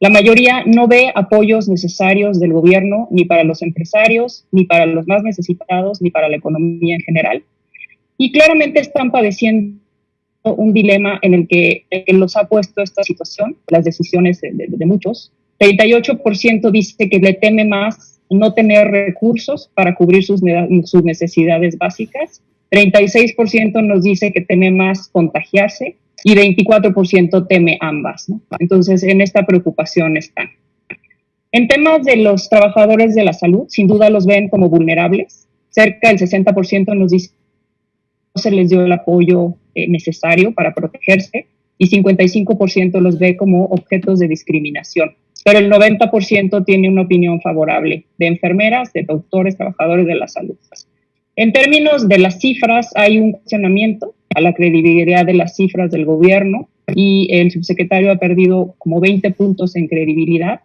La mayoría no ve apoyos necesarios del gobierno ni para los empresarios, ni para los más necesitados, ni para la economía en general. Y claramente están padeciendo un dilema en el que, los ha puesto esta situación, las decisiones de, de, muchos. 38% dice que le teme más no tener recursos para cubrir sus, sus necesidades básicas. 36% nos dice que teme más contagiarse y 24% teme ambas. Entonces, en esta preocupación están. En temas de los trabajadores de la salud, sin duda los ven como vulnerables. Cerca del 60% nos dice se les dio el apoyo eh, necesario para protegerse y 55% los ve como objetos de discriminación. Pero el 90% tiene una opinión favorable de enfermeras, de doctores, trabajadores de la salud. En términos de las cifras, hay un cuestionamiento a la credibilidad de las cifras del gobierno y el subsecretario ha perdido como 20 puntos en credibilidad,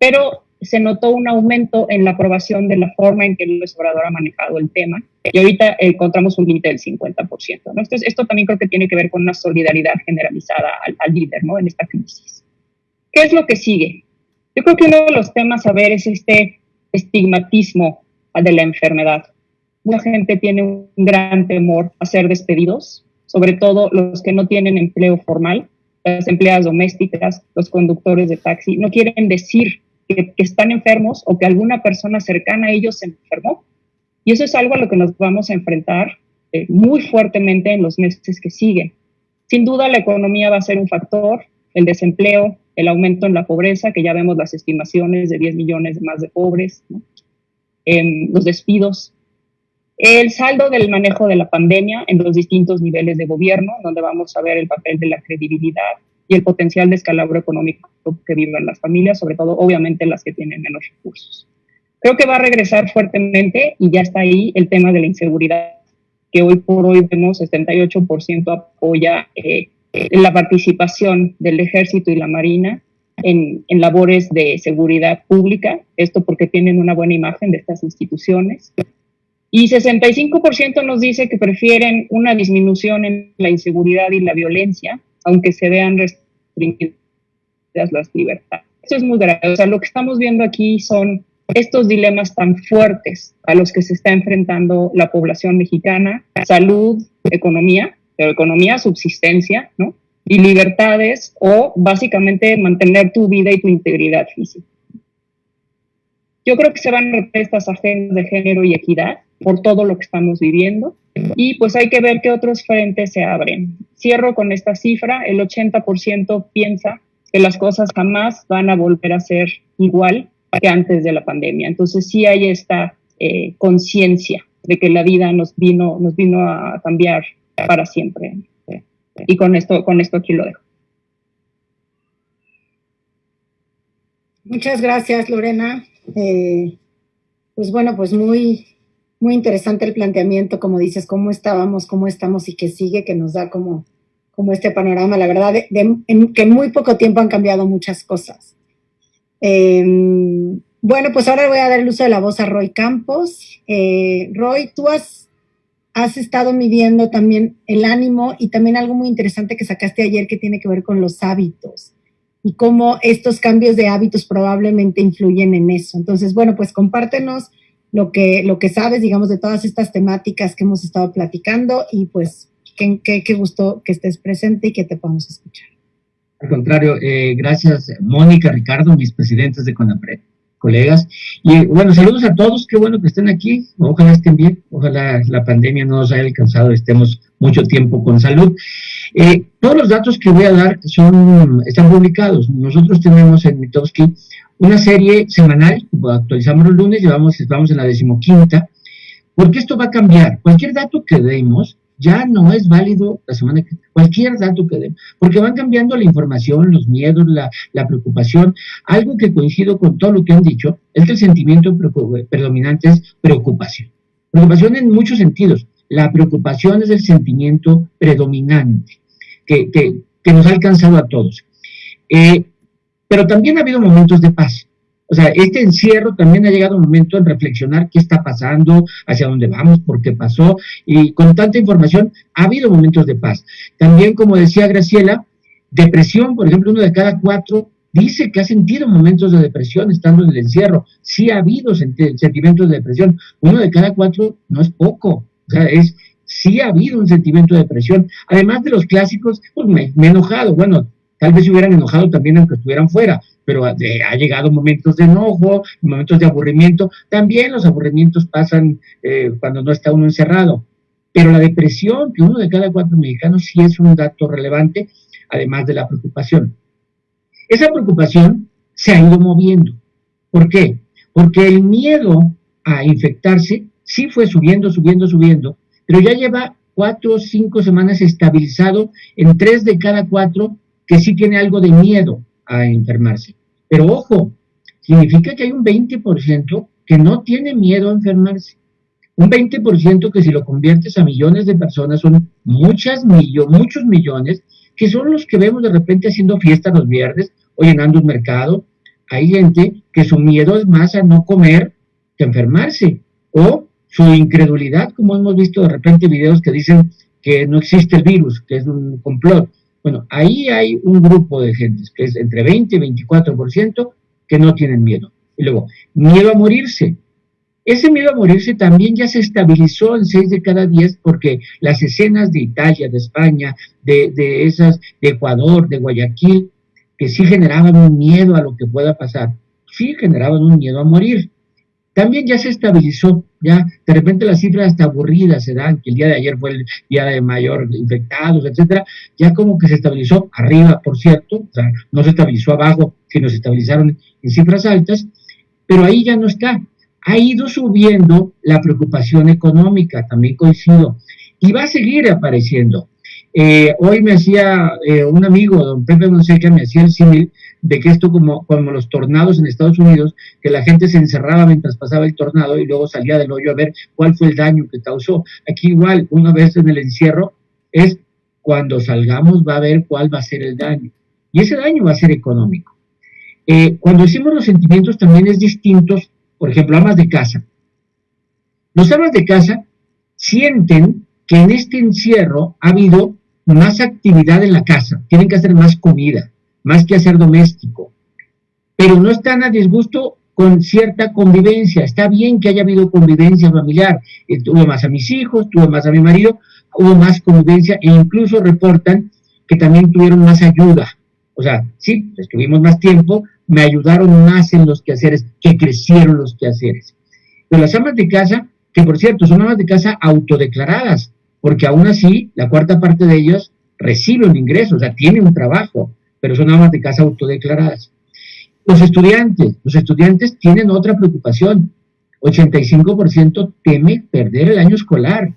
pero se notó un aumento en la aprobación de la forma en que el Obrador ha manejado el tema y ahorita encontramos un límite del 50%. ¿no? Esto, esto, también creo que tiene que ver con una solidaridad generalizada al, al, líder ¿no? en esta crisis. ¿Qué es lo que sigue? Yo creo que uno de los temas a ver es este estigmatismo de la enfermedad. Mucha gente tiene un gran temor a ser despedidos, sobre todo los que no tienen empleo formal, las empleadas domésticas, los conductores de taxi, no quieren decir que, están enfermos o que alguna persona cercana a ellos se enfermó. Y eso es algo a lo que nos vamos a enfrentar eh, muy fuertemente en los meses que siguen. Sin duda la economía va a ser un factor, el desempleo, el aumento en la pobreza, que ya vemos las estimaciones de 10 millones más de pobres, em, los despidos, el saldo del manejo de la pandemia en los distintos niveles de gobierno, donde vamos a ver el papel de la credibilidad, y el potencial de escalabro económico que viven las familias, sobre todo obviamente las que tienen menos recursos. Creo que va a regresar fuertemente y ya está ahí el tema de la inseguridad, que hoy por hoy vemos 78% apoya eh, la participación del ejército y la marina en, labores de seguridad pública, esto porque tienen una buena imagen de estas instituciones. Y 65% nos dice que prefieren una disminución en la inseguridad y la violencia aunque se vean restringidas las libertades. Eso es muy grave. O sea, lo que estamos viendo aquí son estos dilemas tan fuertes a los que se está enfrentando la población mexicana, salud, economía, pero economía, subsistencia, ¿no? Y libertades o básicamente mantener tu vida y tu integridad física. Yo creo que se van a repetir estas agendas de género y equidad por todo lo que estamos viviendo y pues hay que ver qué otros frentes se abren. Cierro con esta cifra, el 80% piensa que las cosas jamás van a volver a ser igual que antes de la pandemia. Entonces sí hay esta eh, conciencia de que la vida nos vino, nos vino a cambiar para siempre. Y con esto, con esto aquí lo dejo. Muchas gracias, Lorena. Eh, pues bueno, pues muy, muy interesante el planteamiento, como dices, cómo estábamos, cómo estamos y qué sigue, que nos da como, como este panorama, la verdad, de, que en muy poco tiempo han cambiado muchas cosas. Em, bueno, pues ahora voy a dar el uso de la voz a Roy Campos. Eh, Roy, tú has, has estado midiendo también el ánimo y también algo muy interesante que sacaste ayer que tiene que ver con los hábitos y cómo estos cambios de hábitos probablemente influyen en eso. Entonces, bueno, pues compártenos lo que, lo que sabes, digamos, de todas estas temáticas que hemos estado platicando y pues qué, qué, gusto que estés presente y que te podamos escuchar. Al contrario, eh, gracias Mónica, Ricardo, mis presidentes de CONAPRED, colegas. Y bueno, saludos a todos, qué bueno que estén aquí, ojalá estén bien, ojalá la pandemia no nos haya alcanzado, estemos mucho tiempo con salud. Eh, todos los datos que voy a dar son, están publicados. Nosotros tenemos en Mitowski una serie semanal, actualizamos los lunes, llevamos, estamos en la decimoquinta, porque esto va a cambiar. Cualquier dato que demos ya no es válido la semana que cualquier dato que demos, porque van cambiando la información, los miedos, la, la, preocupación. Algo que coincido con todo lo que han dicho es que el sentimiento predominante es preocupación. Preocupación en muchos sentidos. La preocupación es el sentimiento predominante que, que, nos ha alcanzado a todos. Eh, pero también ha habido momentos de paz. O sea, este encierro también ha llegado un momento en reflexionar qué está pasando, hacia dónde vamos, por qué pasó, y con tanta información ha habido momentos de paz. También, como decía Graciela, depresión, por ejemplo, uno de cada cuatro dice que ha sentido momentos de depresión estando en el encierro. Sí ha habido sentimientos de depresión. Uno de cada cuatro no es poco. O sea, es, sí ha habido un sentimiento de depresión. Además de los clásicos, pues me, he enojado. Bueno, tal vez se hubieran enojado también aunque estuvieran fuera, pero ha, llegado momentos de enojo, momentos de aburrimiento. También los aburrimientos pasan eh, cuando no está uno encerrado. Pero la depresión, que uno de cada cuatro mexicanos sí es un dato relevante, además de la preocupación. Esa preocupación se ha ido moviendo. ¿Por qué? Porque el miedo a infectarse sí fue subiendo, subiendo, subiendo, pero ya lleva cuatro o cinco semanas estabilizado en tres de cada cuatro que sí tiene algo de miedo a enfermarse. Pero ojo, significa que hay un 20% que no tiene miedo a enfermarse. Un 20% que si lo conviertes a millones de personas son muchas millones, muchos millones, que son los que vemos de repente haciendo fiestas los viernes o llenando un mercado. Hay gente que su miedo es más a no comer que enfermarse. O su incredulidad, como hemos visto de repente videos que dicen que no existe el virus, que es un complot. Bueno, ahí hay un grupo de gentes, que es entre 20 y 24%, que no tienen miedo. Y luego, miedo a morirse. Ese miedo a morirse también ya se estabilizó en 6 de cada 10 porque las escenas de Italia, de España, de, de esas, de Ecuador, de Guayaquil, que sí generaban un miedo a lo que pueda pasar, sí generaban un miedo a morir también ya se estabilizó, ya de repente las cifras hasta aburridas se dan, que el día de ayer fue el día de mayor infectados, etcétera, ya como que se estabilizó arriba, por cierto, o sea, no se estabilizó abajo, sino se estabilizaron en cifras altas, pero ahí ya no está. Ha ido subiendo la preocupación económica, también coincido, y va a seguir apareciendo. Eh, hoy me hacía eh, un amigo, don Pepe Monseca, me hacía el símil de que esto como, como los tornados en Estados Unidos, que la gente se encerraba mientras pasaba el tornado y luego salía del hoyo a ver cuál fue el daño que causó. Aquí igual, una vez en el encierro, es cuando salgamos va a ver cuál va a ser el daño. Y ese daño va a ser económico. Eh, cuando decimos los sentimientos también es distintos, por ejemplo, amas de casa. Los amas de casa sienten que en este encierro ha habido más actividad en la casa, tienen que hacer más comida, más que hacer doméstico. Pero no están a disgusto con cierta convivencia. Está bien que haya habido convivencia familiar. Eh, tuve más a mis hijos, tuve más a mi marido, hubo más convivencia e incluso reportan que también tuvieron más ayuda. O sea, sí, estuvimos más tiempo, me ayudaron más en los quehaceres, que crecieron los quehaceres. Pero las amas de casa, que por cierto son amas de casa autodeclaradas, porque aún así la cuarta parte de ellos recibe un ingreso, o sea, tiene un trabajo pero son amas de casa autodeclaradas. Los estudiantes, los estudiantes tienen otra preocupación. 85% teme perder el año escolar.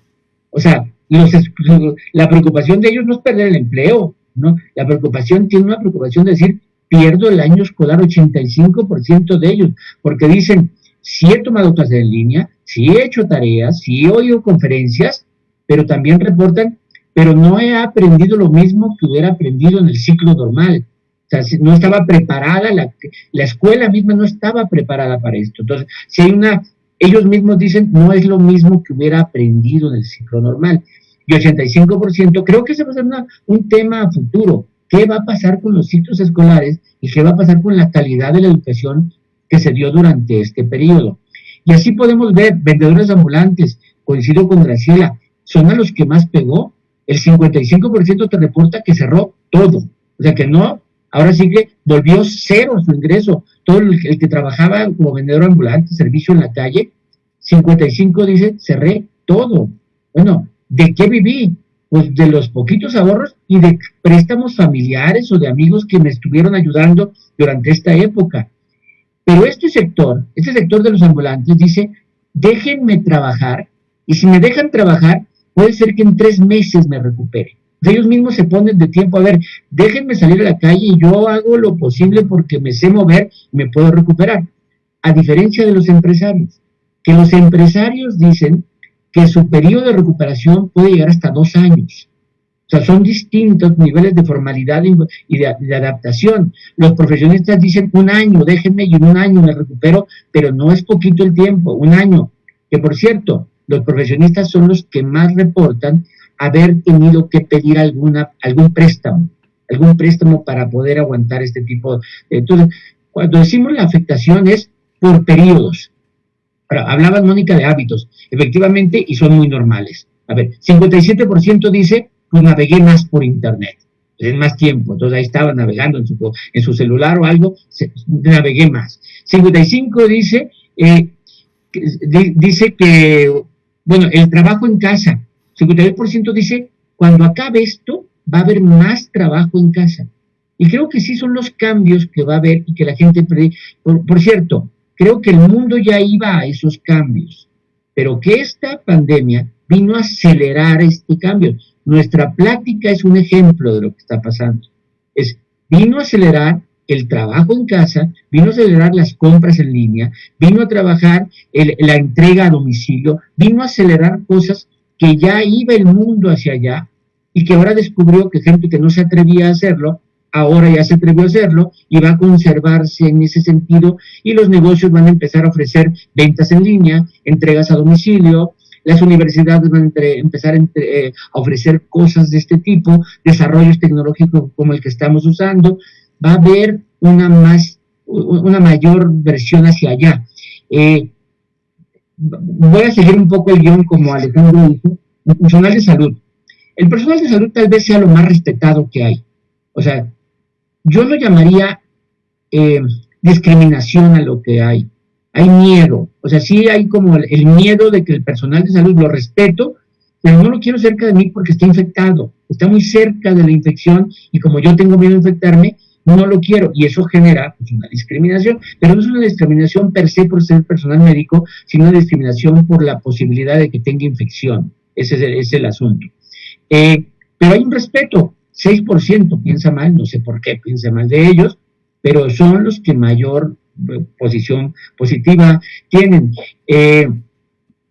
O sea, la preocupación de ellos no es perder el empleo, ¿no? La preocupación tiene una preocupación de decir, pierdo el año escolar, 85% de ellos, porque dicen, sí he tomado clases en línea, sí he hecho tareas, sí he oído conferencias, pero también reportan, pero no he aprendido lo mismo que hubiera aprendido en el ciclo normal. O sea, no estaba preparada, la, la escuela misma no estaba preparada para esto. Entonces, si hay una, ellos mismos dicen, no es lo mismo que hubiera aprendido en el ciclo normal. Y 85%, creo que ese va a ser un tema a futuro. ¿Qué va a pasar con los sitios escolares y qué va a pasar con la calidad de la educación que se dio durante este periodo? Y así podemos ver vendedores ambulantes, coincido con Graciela, son a los que más pegó. El 55% te reporta que cerró todo. O sea que no, ahora sí que volvió cero su ingreso. Todo el, que trabajaba como vendedor ambulante, servicio en la calle, 55 dice, cerré todo. Bueno, ¿de qué viví? Pues de los poquitos ahorros y de préstamos familiares o de amigos que me estuvieron ayudando durante esta época. Pero este sector, este sector de los ambulantes dice, déjenme trabajar y si me dejan trabajar, puede ser que en tres meses me recupere. Ellos mismos se ponen de tiempo, a ver, déjenme salir a la calle y yo hago lo posible porque me sé mover y me puedo recuperar. A diferencia de los empresarios, que los empresarios dicen que su periodo de recuperación puede llegar hasta dos años. O sea, son distintos niveles de formalidad y de, de, adaptación. Los profesionistas dicen un año, déjenme y en un año me recupero, pero no es poquito el tiempo, un año. Que por cierto, los profesionistas son los que más reportan haber tenido que pedir alguna, algún préstamo, algún préstamo para poder aguantar este tipo de... Entonces, cuando decimos la afectación es por periodos. Ahora, hablaba Mónica de hábitos, efectivamente, y son muy normales. A ver, 57% dice, pues navegué más por internet, en más tiempo, entonces ahí estaba navegando en su, en su celular o algo, navegué más. 55 dice, eh, dice que bueno, el trabajo en casa, 52% dice, cuando acabe esto, va a haber más trabajo en casa. Y creo que sí son los cambios que va a haber y que la gente... Por, por cierto, creo que el mundo ya iba a esos cambios, pero que esta pandemia vino a acelerar este cambio. Nuestra plática es un ejemplo de lo que está pasando. Es, vino a acelerar el trabajo en casa, vino a acelerar las compras en línea, vino a trabajar la entrega a domicilio, vino a acelerar cosas que ya iba el mundo hacia allá y que ahora descubrió que gente que no se atrevía a hacerlo, ahora ya se atrevió a hacerlo y va a conservarse en ese sentido y los negocios van a empezar a ofrecer ventas en línea, entregas a domicilio, las universidades van a empezar eh, a ofrecer cosas de este tipo, desarrollos tecnológicos como el que estamos usando, va a haber una, más, una mayor versión hacia allá. Eh, voy a seguir un poco el guion como Alejandro dijo, el personal de salud. El personal de salud tal vez sea lo más respetado que hay. O sea, yo lo llamaría eh, discriminación a lo que hay. Hay miedo. O sea, sí hay como el miedo de que el personal de salud lo respeto, pero no lo quiero cerca de mí porque está infectado. Está muy cerca de la infección y como yo tengo miedo de infectarme, no lo quiero y eso genera pues, una discriminación, pero no es una discriminación per se por ser personal médico, sino una discriminación por la posibilidad de que tenga infección. Ese es el, asunto. Eh, pero hay un respeto, 6% piensa mal, no sé por qué piensa mal de ellos, pero son los que mayor eh, posición positiva tienen. Eh,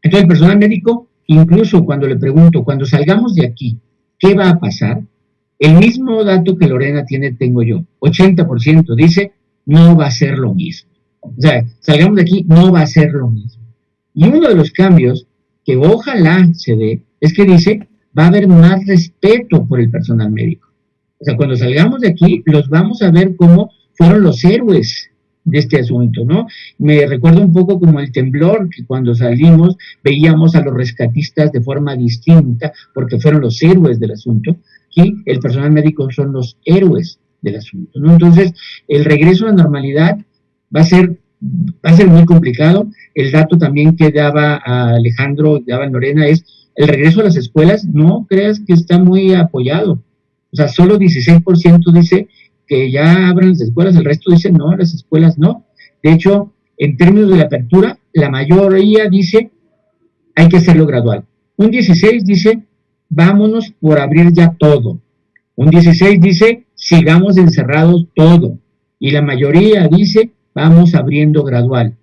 entonces el personal médico, incluso cuando le pregunto, cuando salgamos de aquí, ¿qué va a pasar? El mismo dato que Lorena tiene tengo yo, 80% dice, no va a ser lo mismo. O sea, salgamos de aquí, no va a ser lo mismo. Y uno de los cambios que ojalá se dé es que dice, va a haber más respeto por el personal médico. O sea, cuando salgamos de aquí, los vamos a ver como fueron los héroes de este asunto, ¿no? Me recuerda un poco como el temblor, que cuando salimos veíamos a los rescatistas de forma distinta, porque fueron los héroes del asunto y el personal médico son los héroes del asunto. ¿no? Entonces, el regreso a la normalidad va a ser va a ser muy complicado. El dato también que daba a Alejandro, daba Lorena, es el regreso a las escuelas, no creas que está muy apoyado. O sea, solo 16% dice que ya abran las escuelas, el resto dice no, las escuelas no. De hecho, en términos de la apertura, la mayoría dice hay que hacerlo gradual. Un 16 dice vámonos por abrir ya todo. Un 16 dice sigamos encerrados todo. Y la mayoría dice vamos abriendo gradual.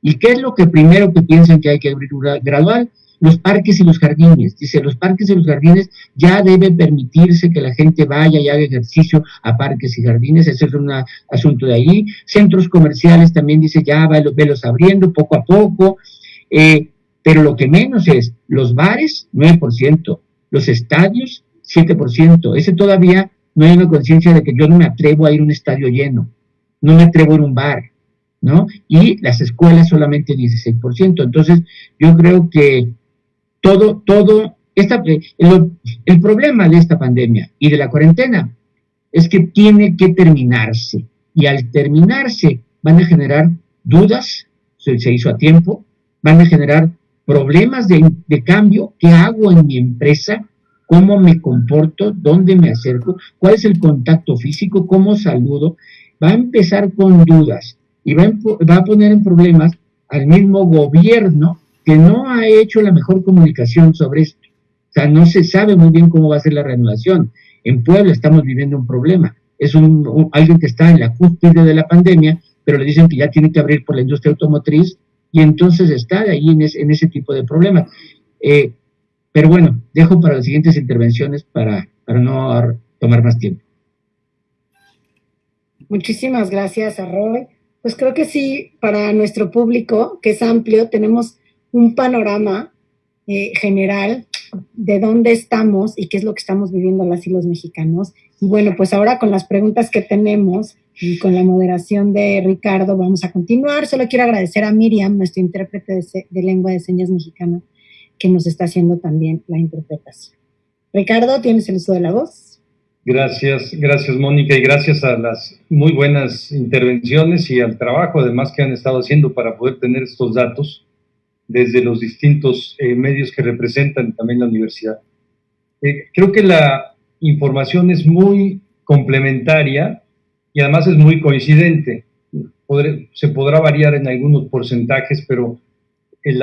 ¿Y qué es lo que primero que piensan que hay que abrir gradual? Los parques y los jardines. Dice, los parques y los jardines ya debe permitirse que la gente vaya y haga ejercicio a parques y jardines. Ese es un asunto de ahí. Centros comerciales también dice, ya velos abriendo poco a poco. Eh, pero lo que menos es los bares, 9%, los estadios, 7%. Ese todavía no hay una conciencia de que yo no me atrevo a ir a un estadio lleno, no me atrevo a ir a un bar, ¿no? Y las escuelas solamente 16%. Entonces, yo creo que todo, todo, esta, el, el problema de esta pandemia y de la cuarentena es que tiene que terminarse. Y al terminarse van a generar dudas, se, se hizo a tiempo, van a generar problemas de, de, cambio, qué hago en mi empresa, cómo me comporto, dónde me acerco, cuál es el contacto físico, cómo saludo, va a empezar con dudas y va, va a poner en problemas al mismo gobierno que no ha hecho la mejor comunicación sobre esto. O sea, no se sabe muy bien cómo va a ser la reanudación. En Puebla estamos viviendo un problema. Es un, alguien que está en la cúspide de la pandemia, pero le dicen que ya tiene que abrir por la industria automotriz y entonces está ahí en, en ese tipo de problemas. Eh, pero bueno, dejo para las siguientes intervenciones para, para no tomar más tiempo. Muchísimas gracias, Arroy. Pues creo que sí, para nuestro público, que es amplio, tenemos un panorama eh, general de dónde estamos y qué es lo que estamos viviendo las y los mexicanos. Y bueno, pues ahora con las preguntas que tenemos y con la moderación de Ricardo vamos a continuar. Solo quiero agradecer a Miriam, nuestro intérprete de, de lengua de señas mexicana, que nos está haciendo también la interpretación. Ricardo, tienes el uso de la voz. Gracias, gracias Mónica y gracias a las muy buenas intervenciones y al trabajo además que han estado haciendo para poder tener estos datos desde los distintos eh, medios que representan también la universidad. Eh, creo que la información es muy complementaria y además es muy coincidente. se podrá variar en algunos porcentajes, pero el,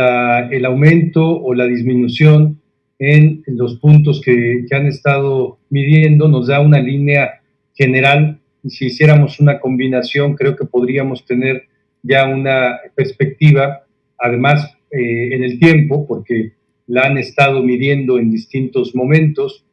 el, aumento o la disminución en los puntos que, que han estado midiendo nos da una línea general. Y si hiciéramos una combinación creo que podríamos tener ya una perspectiva, además eh, en el tiempo, porque la han estado midiendo en distintos momentos,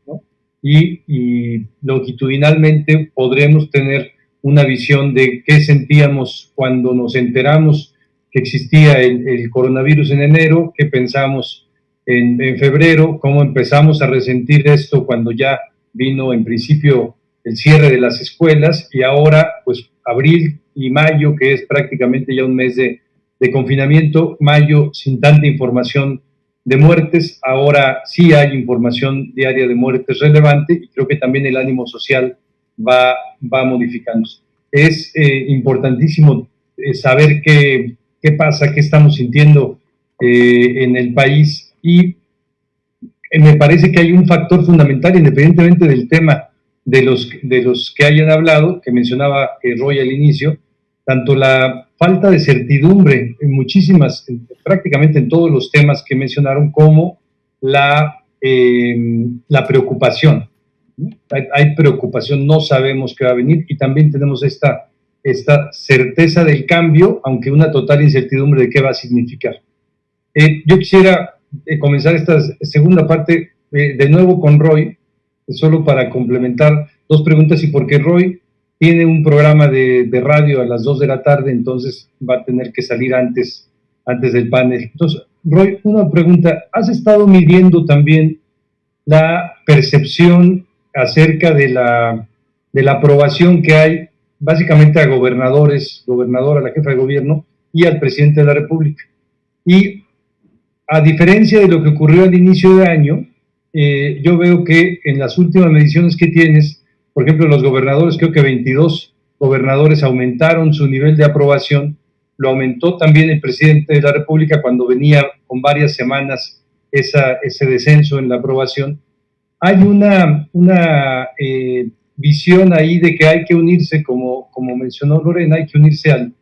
y, longitudinalmente podremos tener una visión de qué sentíamos cuando nos enteramos que existía el, coronavirus en enero, qué pensamos en, en, febrero, cómo empezamos a resentir esto cuando ya vino en principio el cierre de las escuelas y ahora pues abril y mayo, que es prácticamente ya un mes de, de confinamiento, mayo sin tanta información de muertes, ahora sí hay información diaria de muertes relevante y creo que también el ánimo social va, va modificándose. Es eh, importantísimo eh, saber qué, qué, pasa, qué estamos sintiendo eh, en el país y me parece que hay un factor fundamental, independientemente del tema de los, de los que hayan hablado, que mencionaba Roy al inicio, tanto la falta de certidumbre en muchísimas, prácticamente en todos los temas que mencionaron, como la, la preocupación. Hay, preocupación, no sabemos qué va a venir y también tenemos esta, esta certeza del cambio, aunque una total incertidumbre de qué va a significar. Eh, yo quisiera eh, comenzar esta segunda parte eh, de nuevo con Roy, solo para complementar dos preguntas y porque Roy tiene un programa de, radio a las 2 de la tarde, entonces va a tener que salir antes, antes del panel. Entonces, Roy, una pregunta, ¿has estado midiendo también la percepción acerca de la, de la aprobación que hay básicamente a gobernadores, gobernadora, la jefa de gobierno y al presidente de la República? Y a diferencia de lo que ocurrió al inicio de año, eh, yo veo que en las últimas mediciones que tienes, por ejemplo, los gobernadores, creo que 22 gobernadores aumentaron su nivel de aprobación, lo aumentó también el presidente de la República cuando venía con varias semanas esa, ese descenso en la aprobación. Hay una, una eh, visión ahí de que hay que unirse, como, como mencionó Lorena, hay que unirse al,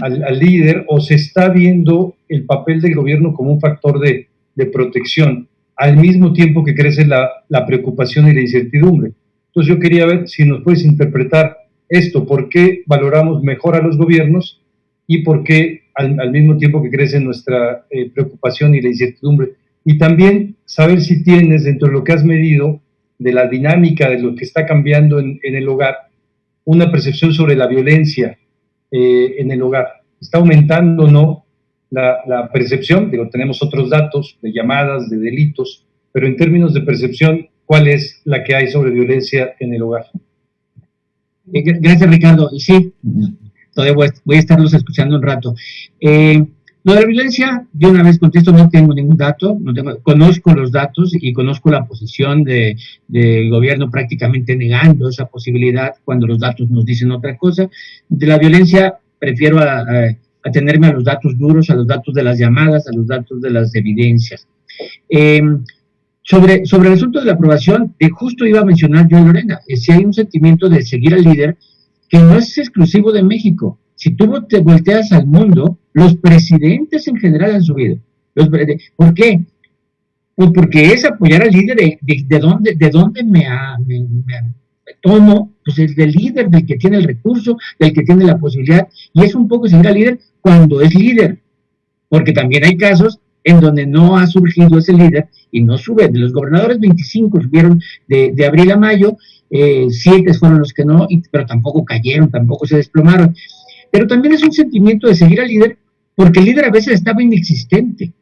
al, líder o se está viendo el papel del gobierno como un factor de, de protección, al mismo tiempo que crece la, la, preocupación y la incertidumbre. Entonces yo quería ver si nos puedes interpretar esto, por qué valoramos mejor a los gobiernos y por qué al, mismo tiempo que crece nuestra eh, preocupación y la incertidumbre. Y también saber si tienes dentro de lo que has medido de la dinámica de lo que está cambiando en, en el hogar, una percepción sobre la violencia eh, en el hogar. ¿Está aumentando o no la, la, percepción? Digo, tenemos otros datos de llamadas, de delitos, pero en términos de percepción, ¿cuál es la que hay sobre violencia en el hogar? Eh, gracias, Ricardo. Y sí, todavía voy a, voy a estarlos escuchando un rato. Eh, lo de la violencia, yo una vez contesto, no tengo ningún dato, no tengo, conozco los datos y conozco la posición del de gobierno prácticamente negando esa posibilidad cuando los datos nos dicen otra cosa. De la violencia prefiero atenerme a, a los datos duros, a los datos de las llamadas, a los datos de las evidencias. Eh, sobre, sobre el asunto de la aprobación, eh, justo iba a mencionar yo, Lorena, si hay un sentimiento de seguir al líder que no es exclusivo de México. Si tú te volteas al mundo, los presidentes en general han subido. Los, ¿Por qué? Pues porque es apoyar al líder de, de, dónde, de me, me, me, tomo, pues el del líder, del que tiene el recurso, del que tiene la posibilidad, y es un poco al líder cuando es líder, porque también hay casos en donde no ha surgido ese líder y no sube. De los gobernadores, 25 subieron de, de abril a mayo, eh, 7 fueron los que no, y, pero tampoco cayeron, tampoco se desplomaron. Pero también es un sentimiento de seguir al líder porque el líder a veces estaba inexistente.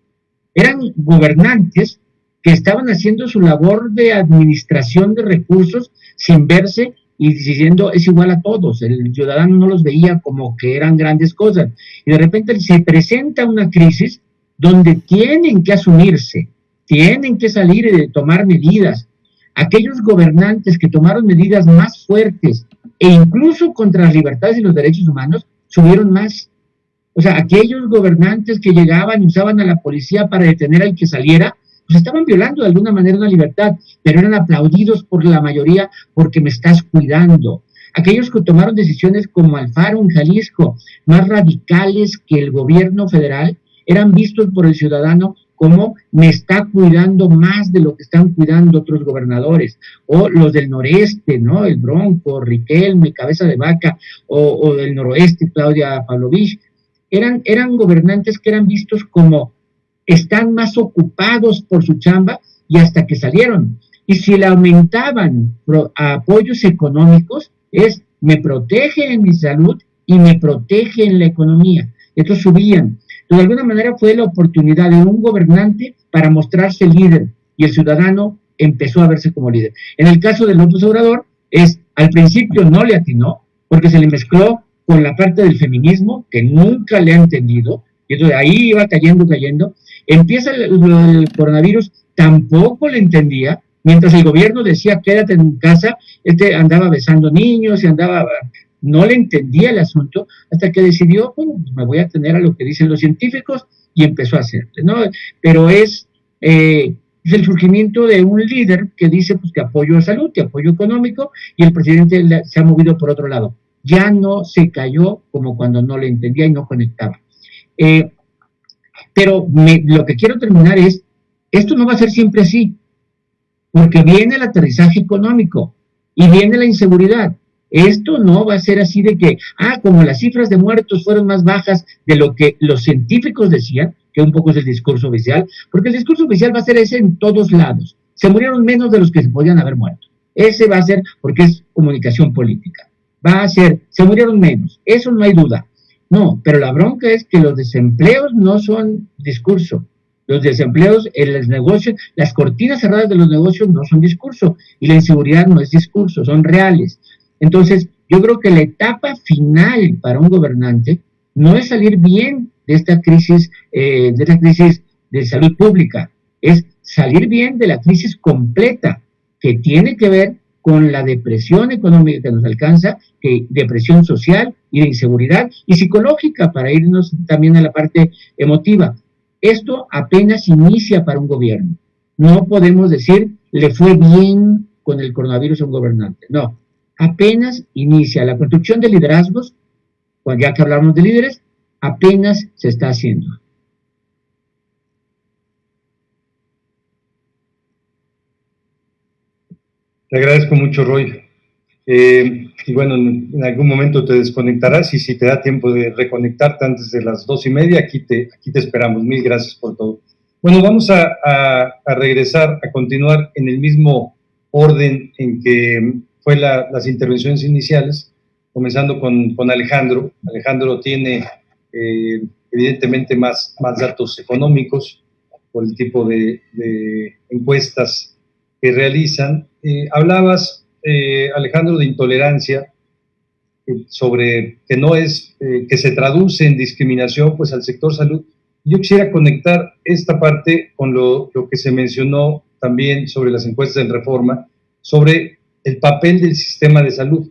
Eran gobernantes que estaban haciendo su labor de administración de recursos sin verse y diciendo es igual a todos. El ciudadano no los veía como que eran grandes cosas. Y de repente se presenta una crisis donde tienen que asumirse, tienen que salir y tomar medidas. Aquellos gobernantes que tomaron medidas más fuertes e incluso contra las libertades y los derechos humanos subieron más. O sea, aquellos gobernantes que llegaban y usaban a la policía para detener al que saliera, pues estaban violando de alguna manera una libertad, pero eran aplaudidos por la mayoría porque me estás cuidando. Aquellos que tomaron decisiones como Alfaro en Jalisco, más radicales que el gobierno federal, eran vistos por el ciudadano como me está cuidando más de lo que están cuidando otros gobernadores, o los del noreste, ¿no? El Bronco, Riquelme, Cabeza de Vaca, o, del noroeste, Claudia Pavlovich, eran, eran gobernantes que eran vistos como están más ocupados por su chamba y hasta que salieron. Y si le aumentaban apoyos económicos, es me protege en mi salud y me protege en la economía. Estos subían. Entonces, de alguna manera fue la oportunidad de un gobernante para mostrarse líder y el ciudadano empezó a verse como líder. En el caso del López Obrador, es al principio no le atinó porque se le mezcló con la parte del feminismo que nunca le ha entendido, y entonces ahí iba cayendo, cayendo. Empieza el, el, coronavirus, tampoco le entendía, mientras el gobierno decía quédate en casa, este andaba besando niños y andaba, no le entendía el asunto, hasta que decidió, bueno, pues me voy a tener a lo que dicen los científicos y empezó a hacerlo, ¿no? Pero es, eh, es el surgimiento de un líder que dice pues que apoyo a salud, que apoyo económico, y el presidente se ha movido por otro lado ya no se cayó como cuando no le entendía y no conectaba. Eh, pero me, lo que quiero terminar es, esto no va a ser siempre así, porque viene el aterrizaje económico y viene la inseguridad. Esto no va a ser así de que, ah, como las cifras de muertos fueron más bajas de lo que los científicos decían, que un poco es el discurso oficial, porque el discurso oficial va a ser ese en todos lados. Se murieron menos de los que se podían haber muerto. Ese va a ser porque es comunicación política va a ser, se murieron menos, eso no hay duda. No, pero la bronca es que los desempleos no son discurso. Los desempleos en los negocios, las cortinas cerradas de los negocios no son discurso y la inseguridad no es discurso, son reales. Entonces, yo creo que la etapa final para un gobernante no es salir bien de esta crisis, eh, de esta crisis de salud pública, es salir bien de la crisis completa que tiene que ver con la depresión económica que nos alcanza, que depresión social y de inseguridad y psicológica para irnos también a la parte emotiva. Esto apenas inicia para un gobierno. No podemos decir le fue bien con el coronavirus a un gobernante. No, apenas inicia. La construcción de liderazgos, ya que hablamos de líderes, apenas se está haciendo. Te agradezco mucho, Roy. Eh, y bueno, en, algún momento te desconectarás y si te da tiempo de reconectarte antes de las dos y media, aquí te, aquí te esperamos. Mil gracias por todo. Bueno, vamos a, a, regresar, a continuar en el mismo orden en que fue las intervenciones iniciales, comenzando con, Alejandro. Alejandro tiene eh, evidentemente más, más datos económicos por el tipo de, encuestas que realizan. Eh, hablabas eh, Alejandro, de intolerancia, eh, sobre que no es, que se traduce en discriminación, pues al sector salud. Yo quisiera conectar esta parte con lo, lo que se mencionó también sobre las encuestas en reforma, sobre el papel del sistema de salud.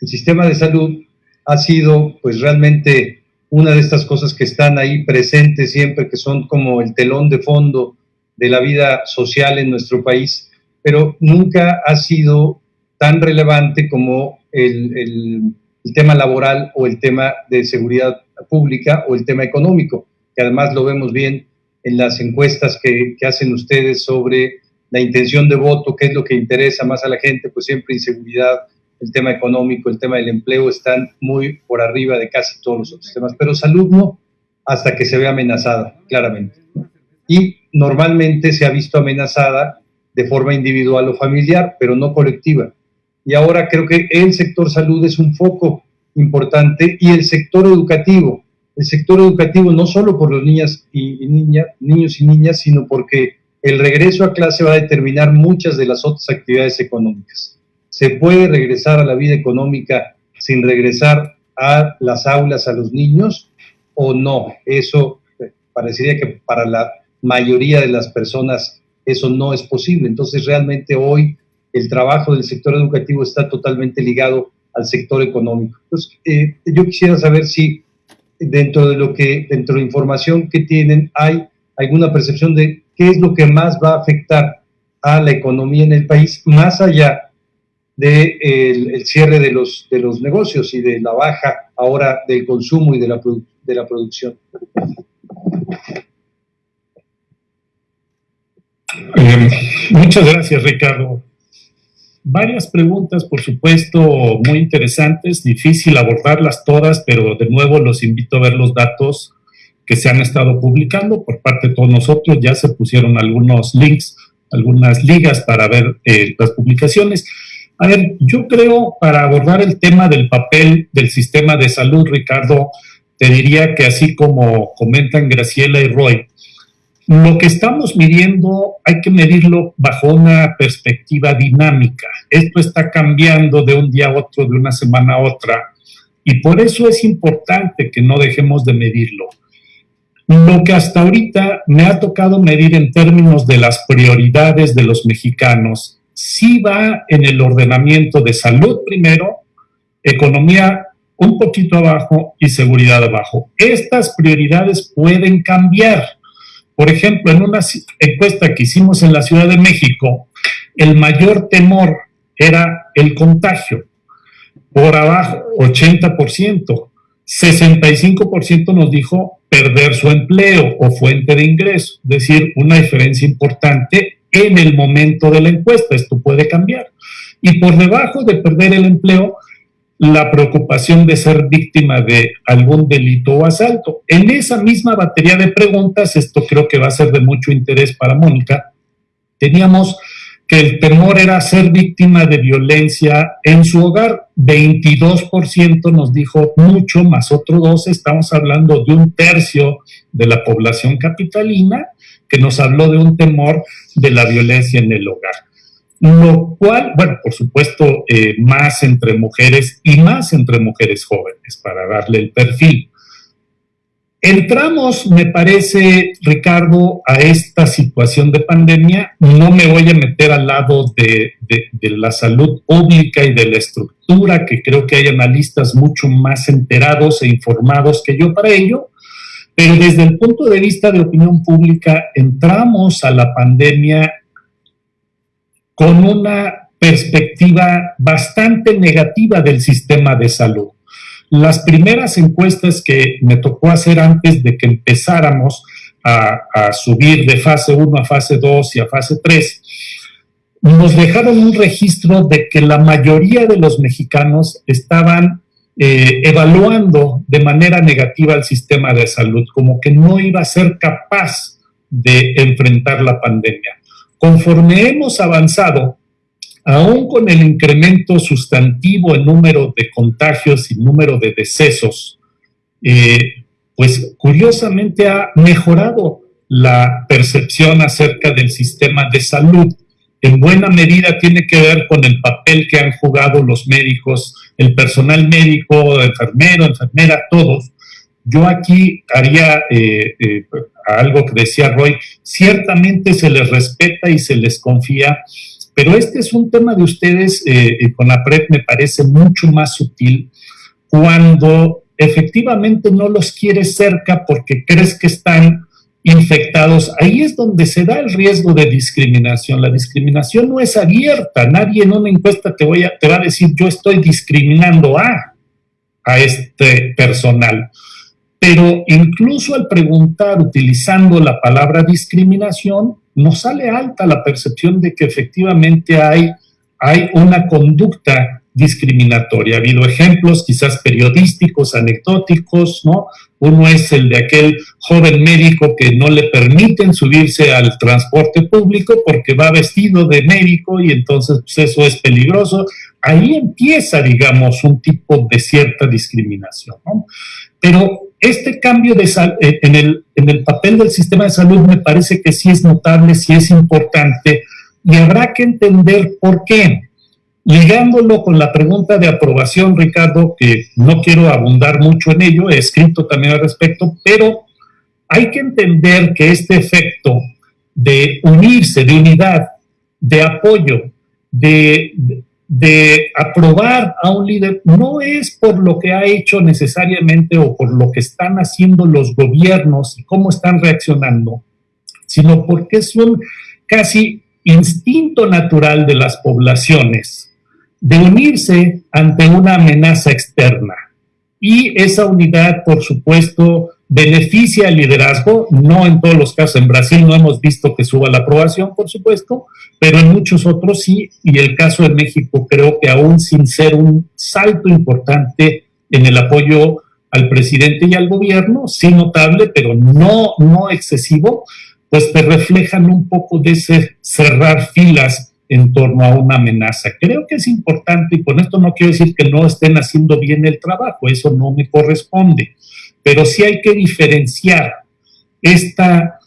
El sistema de salud ha sido, pues realmente, una de estas cosas que están ahí presentes siempre, que son como el telón de fondo de la vida social en nuestro país pero nunca ha sido tan relevante como el, tema laboral o el tema de seguridad pública o el tema económico, que además lo vemos bien en las encuestas que, hacen ustedes sobre la intención de voto, qué es lo que interesa más a la gente, pues siempre inseguridad, el tema económico, el tema del empleo están muy por arriba de casi todos los otros temas, pero salud no, hasta que se ve amenazada, claramente. Y normalmente se ha visto amenazada de forma individual o familiar, pero no colectiva. Y ahora creo que el sector salud es un foco importante y el sector educativo. El sector educativo no solo por los niñas y, niños y niñas, sino porque el regreso a clase va a determinar muchas de las otras actividades económicas. ¿Se puede regresar a la vida económica sin regresar a las aulas a los niños o no? Eso eh, parecería que para la mayoría de las personas eso no es posible. Entonces, realmente hoy el trabajo del sector educativo está totalmente ligado al sector económico. Eh, yo quisiera saber si dentro de lo que, dentro de información que tienen, hay alguna percepción de qué es lo que más va a afectar a la economía en el país, más allá del de el cierre de los, de los negocios y de la baja ahora del consumo y de la, de la producción. Eh, muchas gracias, Ricardo. Varias preguntas, por supuesto, muy interesantes, difícil abordarlas todas, pero de nuevo los invito a ver los datos que se han estado publicando por parte de todos nosotros. Ya se pusieron algunos links, algunas ligas para ver eh, las publicaciones. A ver, yo creo, para abordar el tema del papel del sistema de salud, Ricardo, te diría que así como comentan Graciela y Roy, lo que estamos midiendo hay que medirlo bajo una perspectiva dinámica. Esto está cambiando de un día a otro, de una semana a otra, y por eso es importante que no dejemos de medirlo. Lo que hasta ahorita me ha tocado medir en términos de las prioridades de los mexicanos, sí va en el ordenamiento de salud primero, economía un poquito abajo y seguridad abajo. Estas prioridades pueden cambiar por ejemplo, en una encuesta que hicimos en la Ciudad de México, el mayor temor era el contagio. Por abajo, 80%. 65% nos dijo perder su empleo o fuente de ingreso, es decir, una diferencia importante en el momento de la encuesta. Esto puede cambiar. Y por debajo de perder el empleo, la preocupación de ser víctima de algún delito o asalto. En esa misma batería de preguntas, esto creo que va a ser de mucho interés para Mónica, teníamos que el temor era ser víctima de violencia en su hogar. 22% nos dijo mucho, más otro 12, estamos hablando de un tercio de la población capitalina que nos habló de un temor de la violencia en el hogar lo cual, bueno, por supuesto, eh, más entre mujeres y más entre mujeres jóvenes, para darle el perfil. Entramos, me parece, Ricardo, a esta situación de pandemia. No me voy a meter al lado de, la salud pública y de la estructura, que creo que hay analistas mucho más enterados e informados que yo para ello, pero desde el punto de vista de opinión pública, entramos a la pandemia con una perspectiva bastante negativa del sistema de salud. Las primeras encuestas que me tocó hacer antes de que empezáramos a, subir de fase 1 a fase 2 y a fase 3, nos dejaron un registro de que la mayoría de los mexicanos estaban eh, evaluando de manera negativa el sistema de salud, como que no iba a ser capaz de enfrentar la pandemia. Conforme hemos avanzado, aún con el incremento sustantivo en número de contagios y número de decesos, eh, pues curiosamente ha mejorado la percepción acerca del sistema de salud. En buena medida tiene que ver con el papel que han jugado los médicos, el personal médico, enfermero, enfermera, todos. Yo aquí haría eh, eh, algo que decía Roy, ciertamente se les respeta y se les confía, pero este es un tema de ustedes eh, con la PREP me parece mucho más sutil cuando efectivamente no los quieres cerca porque crees que están infectados, ahí es donde se da el riesgo de discriminación. La discriminación no es abierta, nadie en una encuesta te, voy a, te va a decir yo estoy discriminando a, a este personal. Pero incluso al preguntar utilizando la palabra discriminación, nos sale alta la percepción de que efectivamente hay, hay una conducta discriminatoria. Ha habido ejemplos quizás periodísticos, anecdóticos, ¿no? Uno es el de aquel joven médico que no le permiten subirse al transporte público porque va vestido de médico y entonces pues, eso es peligroso. Ahí empieza, digamos, un tipo de cierta discriminación, ¿no? Pero este cambio de eh, en, el, en el papel del sistema de salud me parece que sí es notable, sí es importante y habrá que entender por qué. Ligándolo con la pregunta de aprobación, Ricardo, que no quiero abundar mucho en ello, he escrito también al respecto, pero hay que entender que este efecto de unirse, de unidad, de apoyo, de, de aprobar a un líder, no es por lo que ha hecho necesariamente o por lo que están haciendo los gobiernos y cómo están reaccionando, sino porque es un casi instinto natural de las poblaciones de unirse ante una amenaza externa. Y esa unidad, por supuesto, beneficia al liderazgo, no en todos los casos. En Brasil no hemos visto que suba la aprobación, por supuesto, pero en muchos otros sí. Y el caso de México creo que aún sin ser un salto importante en el apoyo al presidente y al gobierno, sí notable, pero no, no excesivo, pues te reflejan un poco de ese cerrar filas en torno a una amenaza. Creo que es importante, y con esto no quiero decir que no estén haciendo bien el trabajo, eso no me corresponde, pero sí hay que diferenciar esta,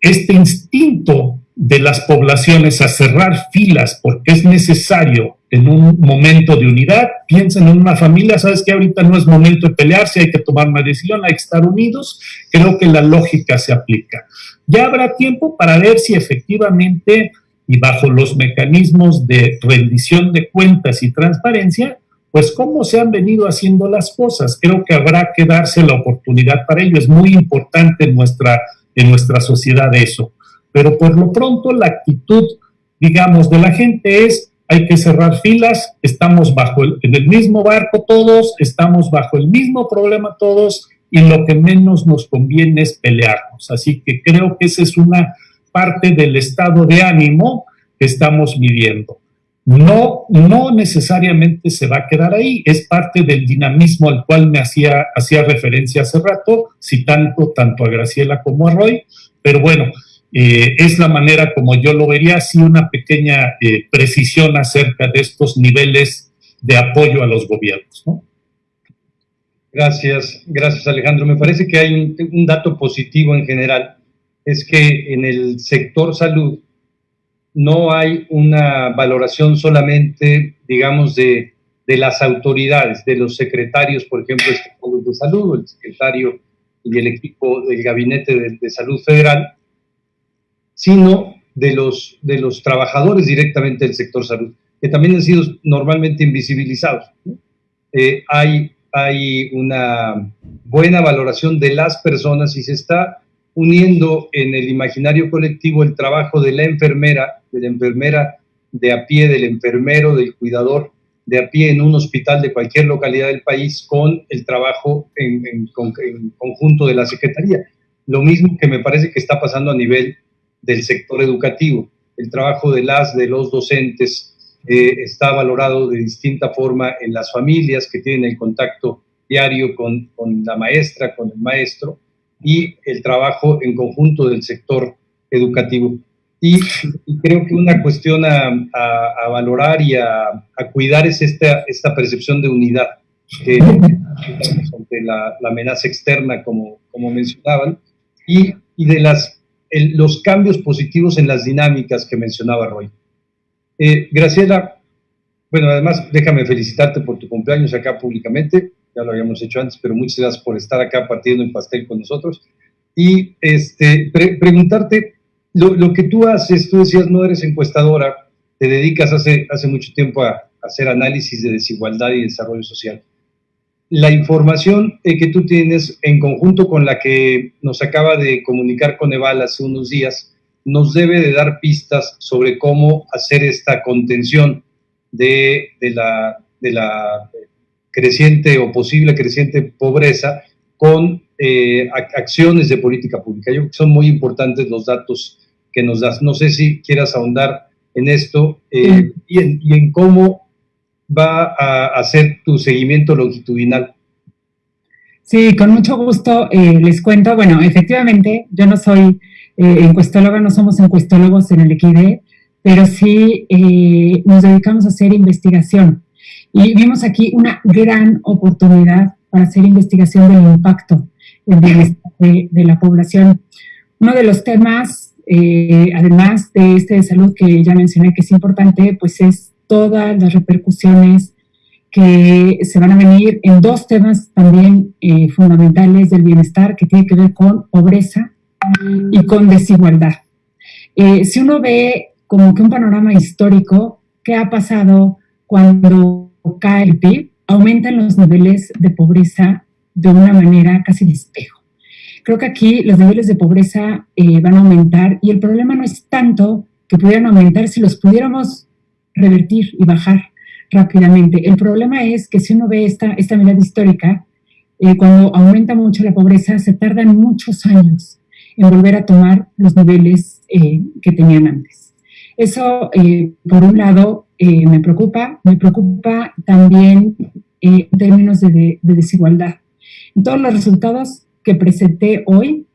este instinto de las poblaciones a cerrar filas porque es necesario en un momento de unidad. Piensen en una familia, sabes que ahorita no es momento de pelearse, hay que tomar una decisión, hay que estar unidos. Creo que la lógica se aplica. Ya habrá tiempo para ver si efectivamente y bajo los mecanismos de rendición de cuentas y transparencia, pues cómo se han venido haciendo las cosas. Creo que habrá que darse la oportunidad para ello. Es muy importante en nuestra, en nuestra sociedad eso. Pero por lo pronto la actitud, digamos, de la gente es, hay que cerrar filas, estamos bajo en el mismo barco todos, estamos bajo el mismo problema todos y lo que menos nos conviene es pelearnos. Así que creo que esa es una parte del estado de ánimo que estamos midiendo. No, no necesariamente se va a quedar ahí, es parte del dinamismo al cual me hacía, hacía referencia hace rato, citando tanto a Graciela como a Roy, pero bueno, eh, es la manera como yo lo vería, así una pequeña eh, precisión acerca de estos niveles de apoyo a los gobiernos. Gracias, gracias Alejandro. Me parece que hay un dato positivo en general es que en el sector salud no hay una valoración solamente, digamos, de, las autoridades, de los secretarios, por ejemplo, de salud, el secretario y el equipo del Gabinete de, Salud Federal, sino de los, de los trabajadores directamente del sector salud, que también han sido normalmente invisibilizados. Eh, hay, hay una buena valoración de las personas y se está uniendo en el imaginario colectivo el trabajo de la enfermera, de la enfermera de a pie del enfermero, del cuidador, de a pie en un hospital de cualquier localidad del país con el trabajo en, conjunto de la Secretaría. Lo mismo que me parece que está pasando a nivel del sector educativo. El trabajo de las, de los docentes eh, está valorado de distinta forma en las familias que tienen el contacto diario con, con la maestra, con el maestro, y el trabajo en conjunto del sector educativo. Y, creo que una cuestión a, a, valorar y a, a, cuidar es esta, esta percepción de unidad que, ante la, la, amenaza externa, como, como mencionaban, y, y de las, los cambios positivos en las dinámicas que mencionaba Roy. Eh, Graciela, bueno, además déjame felicitarte por tu cumpleaños acá públicamente, ya lo habíamos hecho antes, pero muchas gracias por estar acá partiendo en pastel con nosotros. Y este, preguntarte, lo, que tú haces, tú decías, no eres encuestadora, te dedicas hace, hace mucho tiempo a, hacer análisis de desigualdad y desarrollo social. La información eh, que tú tienes en conjunto con la que nos acaba de comunicar Coneval hace unos días, nos debe de dar pistas sobre cómo hacer esta contención de, de, la, de la creciente o posible creciente pobreza con eh, acciones de política pública. Yo creo que son muy importantes los datos que nos das. No sé si quieras ahondar en esto eh, y, en, cómo va a hacer tu seguimiento longitudinal. Sí, con mucho gusto eh, les cuento. Bueno, efectivamente, yo no soy encuestóloga, no somos encuestólogos en el EQID, pero sí nos dedicamos a hacer investigación. Y vimos aquí una gran oportunidad para hacer investigación del impacto de, de la población. Uno de los temas, eh, además de este de salud que ya mencioné que es importante, pues es todas las repercusiones que se van a venir en dos temas también eh, fundamentales del bienestar que tiene que ver con pobreza y con desigualdad. Eh, si uno ve como que un panorama histórico, ¿qué ha pasado cuando el PIB? Aumentan los niveles de pobreza de una manera casi de espejo. Creo que aquí los niveles de pobreza eh, van a aumentar y el problema no es tanto que pudieran aumentar si los pudiéramos revertir y bajar rápidamente. El problema es que si uno ve esta, esta mirada histórica, eh, cuando aumenta mucho la pobreza, se tardan muchos años en volver a tomar los niveles eh, que tenían antes. Eso, por un lado, me preocupa. Me preocupa también en términos de desigualdad todos los resultados que presenté hoy,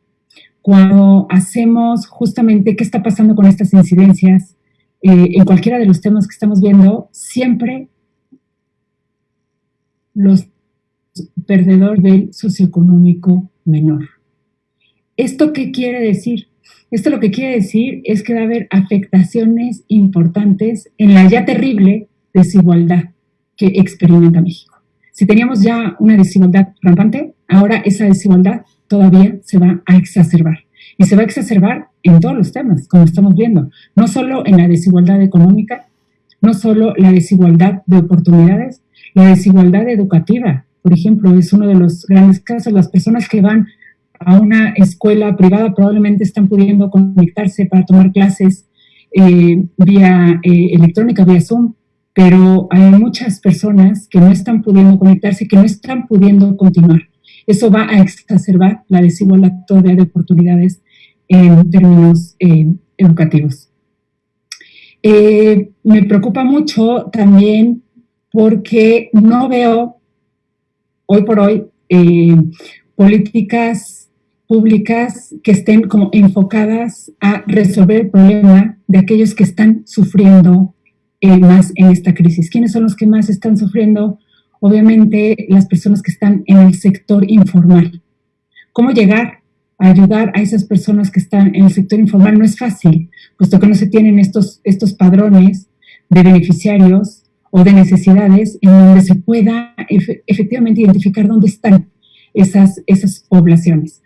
cuando hacemos justamente qué está pasando con estas incidencias eh, en cualquiera de los temas que estamos viendo, siempre los perdedores del socioeconómico menor. ¿Esto qué quiere decir? Esto lo que quiere decir es que va a haber afectaciones importantes en la ya terrible desigualdad que experimenta México. Si teníamos ya una desigualdad rampante, ahora esa desigualdad todavía se va a exacerbar. Y se va a exacerbar en todos los temas, como estamos viendo. No solo en la desigualdad económica, no solo la desigualdad de oportunidades, la desigualdad educativa, por ejemplo, es uno de los grandes casos. Las personas que van a una escuela privada probablemente están pudiendo conectarse para tomar clases eh, vía eh, electrónica, vía Zoom, pero hay muchas personas que no están pudiendo conectarse, que no están pudiendo continuar. Eso va a exacerbar la desigualdad de oportunidades en términos eh, educativos. Me preocupa mucho también porque no veo hoy por hoy políticas públicas que estén como enfocadas a resolver el problema de aquellos que están sufriendo eh, más en esta crisis. ¿Quiénes son los que más están sufriendo? Obviamente las personas que están en el sector informal. ¿Cómo llegar a ayudar a esas personas que están en el sector informal? No es fácil, puesto que no se tienen estos, estos padrones de beneficiarios o de necesidades en donde se pueda efectivamente identificar dónde están esas, esas poblaciones.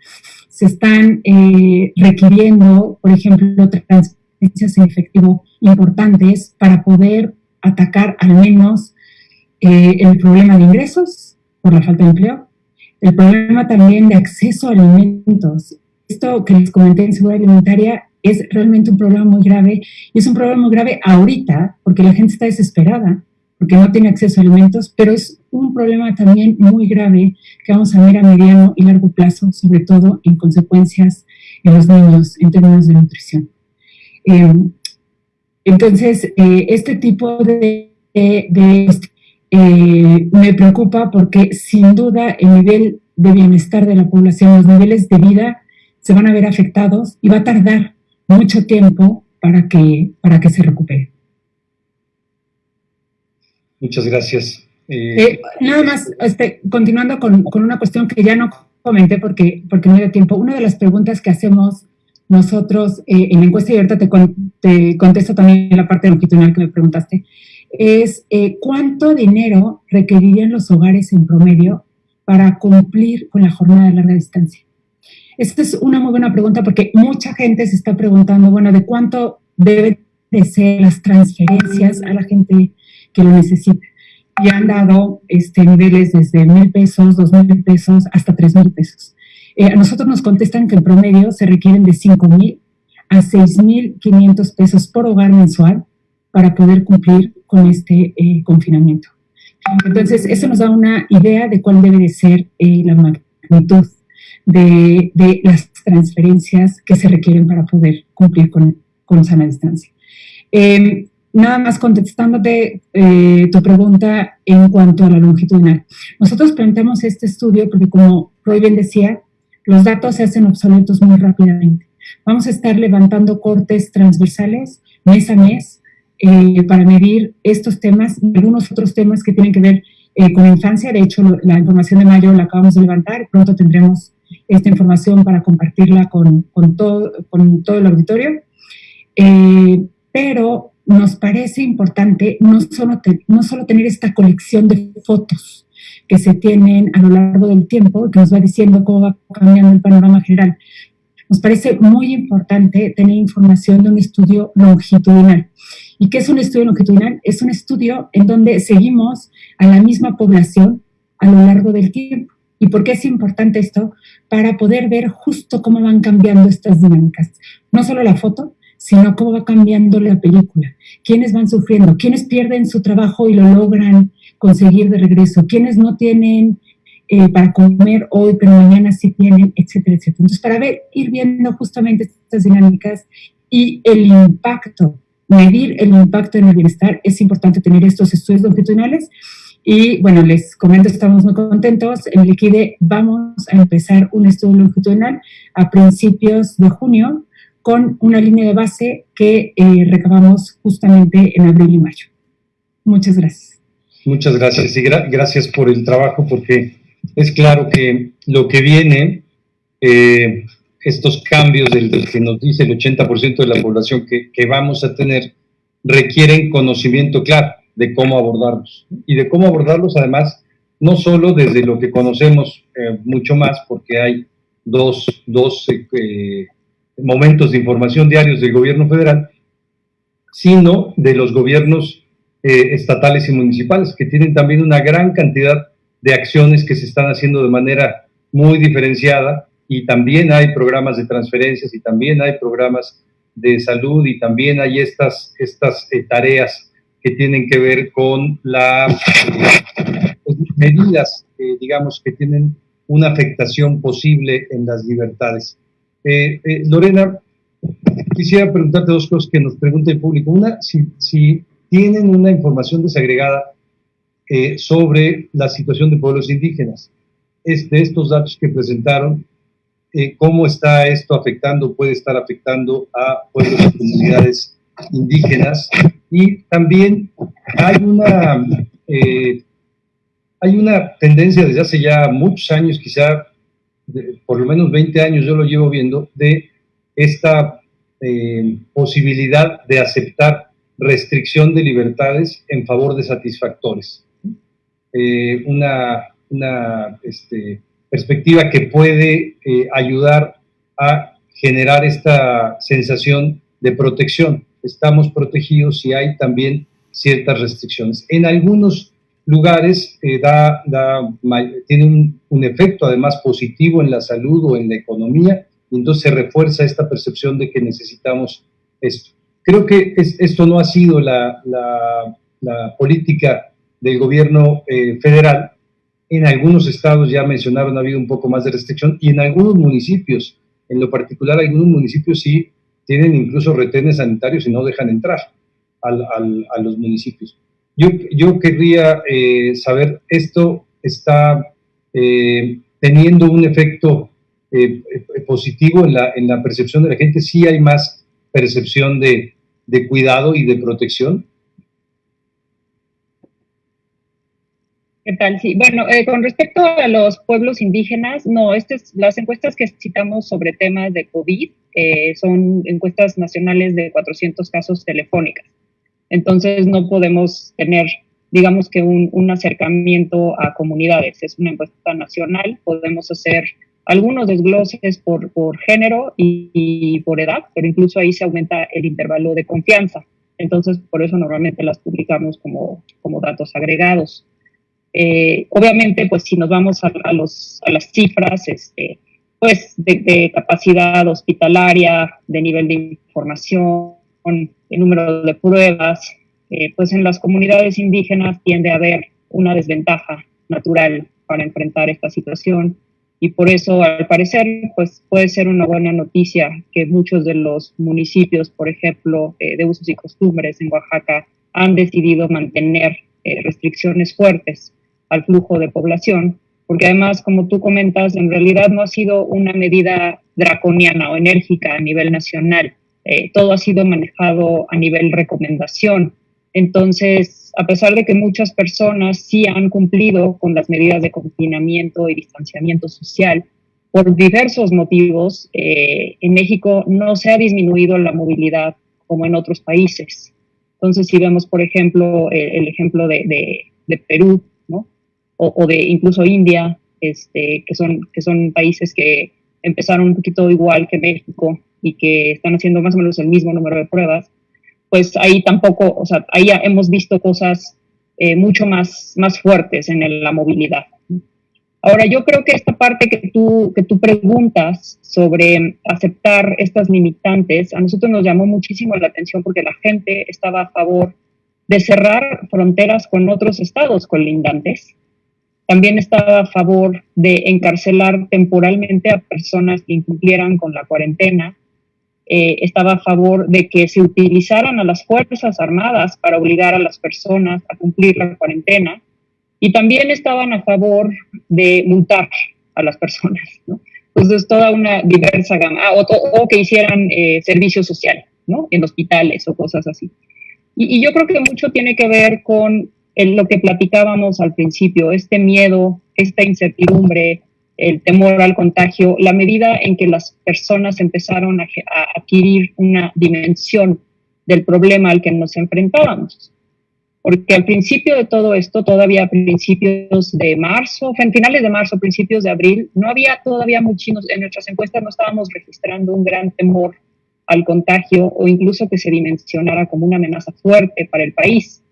Se están eh, requiriendo, por ejemplo, en efectivo importantes para poder atacar al menos eh, el problema de ingresos por la falta de empleo, el problema también de acceso a alimentos. Esto que les comenté en seguridad alimentaria es realmente un problema muy grave y es un problema muy grave ahorita porque la gente está desesperada porque no tiene acceso a alimentos, pero es un problema también muy grave que vamos a ver a mediano y largo plazo, sobre todo en consecuencias en los niños en términos de nutrición. Eh, entonces, eh, este tipo de, eh, me preocupa porque sin duda el nivel de bienestar de la población, los niveles de vida se van a ver afectados y va a tardar mucho tiempo para que, para que se recupere. Muchas gracias. Eh, nada más, este, continuando con, con, una cuestión que ya no comenté porque, porque no dio tiempo. Una de las preguntas que hacemos nosotros eh, en la encuesta, y te, te, contesto también la parte longitudinal que me preguntaste, es eh, cuánto dinero requerirían los hogares en promedio para cumplir con la jornada de larga distancia. Esta es una muy buena pregunta porque mucha gente se está preguntando, bueno, de cuánto deben de ser las transferencias a la gente que lo necesita. Y han dado este, niveles desde mil pesos, dos mil pesos, hasta tres mil pesos. Eh, a nosotros nos contestan que en promedio se requieren de cinco mil a seis mil quinientos pesos por hogar mensual para poder cumplir con este eh, confinamiento. Entonces, eso nos da una idea de cuál debe de ser eh, la magnitud de, de, las transferencias que se requieren para poder cumplir con, con sana distancia. Eh, nada más contestándote eh, tu pregunta en cuanto a la longitudinal. Nosotros planteamos este estudio porque como Roy bien decía, los datos se hacen obsoletos muy rápidamente. Vamos a estar levantando cortes transversales mes a mes eh, para medir estos temas y algunos otros temas que tienen que ver eh, con infancia. De hecho, la información de mayo la acabamos de levantar. Pronto tendremos esta información para compartirla con, todo, con todo el auditorio. pero nos parece importante no solo, no solo tener esta colección de fotos que se tienen a lo largo del tiempo, que nos va diciendo cómo va cambiando el panorama general. Nos parece muy importante tener información de un estudio longitudinal. ¿Y qué es un estudio longitudinal? Es un estudio en donde seguimos a la misma población a lo largo del tiempo. ¿Y por qué es importante esto? Para poder ver justo cómo van cambiando estas dinámicas. No solo la foto, sino cómo va cambiando la película, quiénes van sufriendo, quiénes pierden su trabajo y lo logran conseguir de regreso, quiénes no tienen eh, para comer hoy, pero mañana sí tienen, etcétera, etcétera. Entonces, para ver, ir viendo justamente estas dinámicas y el impacto, medir el impacto en el bienestar, es importante tener estos estudios longitudinales. Y bueno, les comento, estamos muy contentos. En el vamos a empezar un estudio longitudinal a principios de junio con una línea de base que eh, recabamos justamente en abril y mayo. Muchas gracias. Muchas gracias y gracias por el trabajo porque es claro que lo que viene, eh, estos cambios del, que nos dice el 80% de la población que, que, vamos a tener, requieren conocimiento claro de cómo abordarlos. Y de cómo abordarlos además, no solo desde lo que conocemos eh, mucho más, porque hay dos, dos momentos de información diarios del gobierno federal, sino de los gobiernos eh, estatales y municipales, que tienen también una gran cantidad de acciones que se están haciendo de manera muy diferenciada y también hay programas de transferencias y también hay programas de salud y también hay estas, estas eh, tareas que tienen que ver con las pues, medidas, digamos, que tienen una afectación posible en las libertades. Eh, eh, Lorena, quisiera preguntarte dos cosas que nos pregunta el público. Una, si, tienen una información desagregada eh, sobre la situación de pueblos indígenas. Es de estos datos que presentaron, ¿cómo está esto afectando, puede estar afectando a pueblos y comunidades indígenas? Y también hay una, hay una tendencia desde hace ya muchos años, quizá por lo menos 20 años yo lo llevo viendo, de esta eh, posibilidad de aceptar restricción de libertades en favor de satisfactores. Eh, una, una este, perspectiva que puede eh, ayudar a generar esta sensación de protección. Estamos protegidos y hay también ciertas restricciones. En algunos lugares eh, da, tiene un, efecto además positivo en la salud o en la economía y entonces se refuerza esta percepción de que necesitamos esto. Creo que esto no ha sido la, política del gobierno eh, federal. En algunos estados, ya mencionaron, ha habido un poco más de restricción y en algunos municipios, en lo particular, algunos municipios sí tienen incluso retenes sanitarios y no dejan entrar a los municipios. Yo, yo querría eh, saber, ¿esto está eh, teniendo un efecto eh, positivo en la, en la percepción de la gente? ¿Sí hay más percepción de, cuidado y de protección? ¿Qué tal? Sí, bueno, con respecto a los pueblos indígenas, no, estas, las encuestas que citamos sobre temas de COVID son encuestas nacionales de 400 casos telefónicas. Entonces no podemos tener, digamos que un, acercamiento a comunidades. Es una encuesta nacional, podemos hacer algunos desgloses por, género y, por edad, pero incluso ahí se aumenta el intervalo de confianza. Entonces, por eso normalmente las publicamos como, como datos agregados. Eh, obviamente, pues si nos vamos a, los, a las cifras, este, pues de, capacidad hospitalaria, de nivel de información, el número de pruebas, eh, pues en las comunidades indígenas tiende a haber una desventaja natural para enfrentar esta situación. Y por eso al parecer pues puede ser una buena noticia que muchos de los municipios, por ejemplo, eh, de usos y costumbres en Oaxaca han decidido mantener eh, restricciones fuertes al flujo de población, porque además, como tú comentas, en realidad no ha sido una medida draconiana o enérgica a nivel nacional, eh, todo ha sido manejado a nivel recomendación. Entonces, a pesar de que muchas personas sí han cumplido con las medidas de confinamiento y distanciamiento social, por diversos motivos, eh, en México no se ha disminuido la movilidad como en otros países. Entonces, si vemos, por ejemplo, el, ejemplo de, Perú, ¿no? o, de incluso India, este, que, son, que son países que empezaron un poquito igual que México y que están haciendo más o menos el mismo número de pruebas, pues ahí tampoco, o sea, ahí hemos visto cosas eh, mucho más, más fuertes en la movilidad. Ahora, yo creo que esta parte que tú, que tú preguntas sobre aceptar estas limitantes, a nosotros nos llamó muchísimo la atención porque la gente estaba a favor de cerrar fronteras con otros estados colindantes. También estaba a favor de encarcelar temporalmente a personas que incumplieran con la cuarentena eh, estaba a favor de que se utilizaran a las Fuerzas Armadas para obligar a las personas a cumplir la cuarentena y también estaban a favor de multar a las personas. ¿no? Entonces, toda una diversa gama, ah, o, que hicieran eh, servicio social ¿no? en hospitales o cosas así. Y, y, yo creo que mucho tiene que ver con lo que platicábamos al principio, este miedo, esta incertidumbre, el temor al contagio, la medida en que las personas empezaron a, adquirir una dimensión del problema al que nos enfrentábamos. Porque al principio de todo esto, todavía a principios de marzo, en finales de marzo, principios de abril, no había todavía muchos, en nuestras encuestas no estábamos registrando un gran temor al contagio o incluso que se dimensionara como una amenaza fuerte para el país.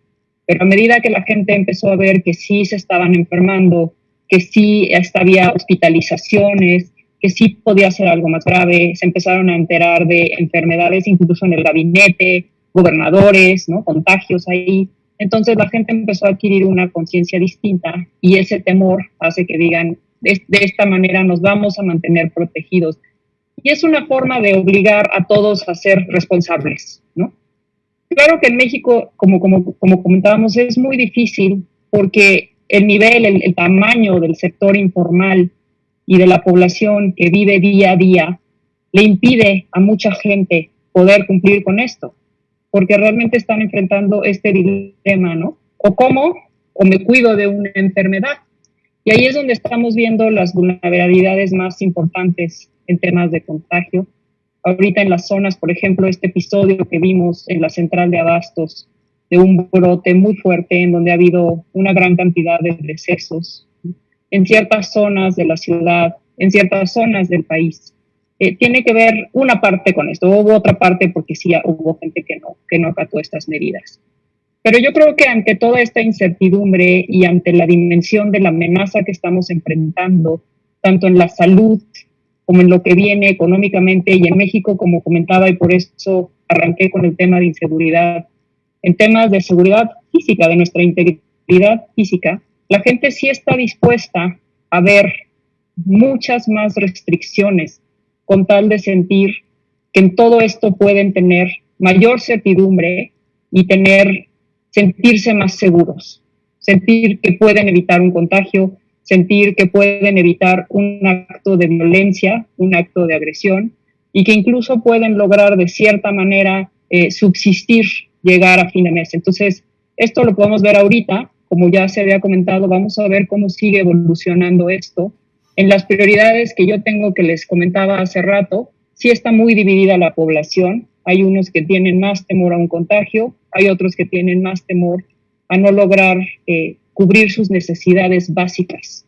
Pero a medida que la gente empezó a ver que sí se estaban enfermando, que sí había hospitalizaciones, que sí podía ser algo más grave, se empezaron a enterar de enfermedades incluso en el gabinete, gobernadores, ¿no? contagios ahí. Entonces la gente empezó a adquirir una conciencia distinta y ese temor hace que digan, de, esta manera nos vamos a mantener protegidos. Y es una forma de obligar a todos a ser responsables, ¿no? Claro que en México, como, como, como comentábamos, es muy difícil porque el nivel, el, tamaño del sector informal y de la población que vive día a día le impide a mucha gente poder cumplir con esto, porque realmente están enfrentando este dilema, ¿no? O cómo, o me cuido de una enfermedad. Y ahí es donde estamos viendo las vulnerabilidades más importantes en temas de contagio. Ahorita en las zonas, por ejemplo, este episodio que vimos en la central de abastos de un brote muy fuerte en donde ha habido una gran cantidad de decesos en ciertas zonas de la ciudad, en ciertas zonas del país. Eh, tiene que ver una parte con esto, hubo otra parte porque sí hubo gente que no, que no acató estas medidas. Pero yo creo que ante toda esta incertidumbre y ante la dimensión de la amenaza que estamos enfrentando, tanto en la salud como en lo que viene económicamente y en México, como comentaba, y por eso arranqué con el tema de inseguridad. En temas de seguridad física, de nuestra integridad física, la gente sí está dispuesta a ver muchas más restricciones con tal de sentir que en todo esto pueden tener mayor certidumbre y tener sentirse más seguros, sentir que pueden evitar un contagio, sentir que pueden evitar un acto de violencia, un acto de agresión y que incluso pueden lograr de cierta manera eh, subsistir, llegar a fin de mes. Entonces, esto lo podemos ver ahorita, como ya se había comentado, vamos a ver cómo sigue evolucionando esto. En las prioridades que yo tengo que les comentaba hace rato, sí está muy dividida la población. Hay unos que tienen más temor a un contagio, hay otros que tienen más temor a no lograr eh, cubrir sus necesidades básicas.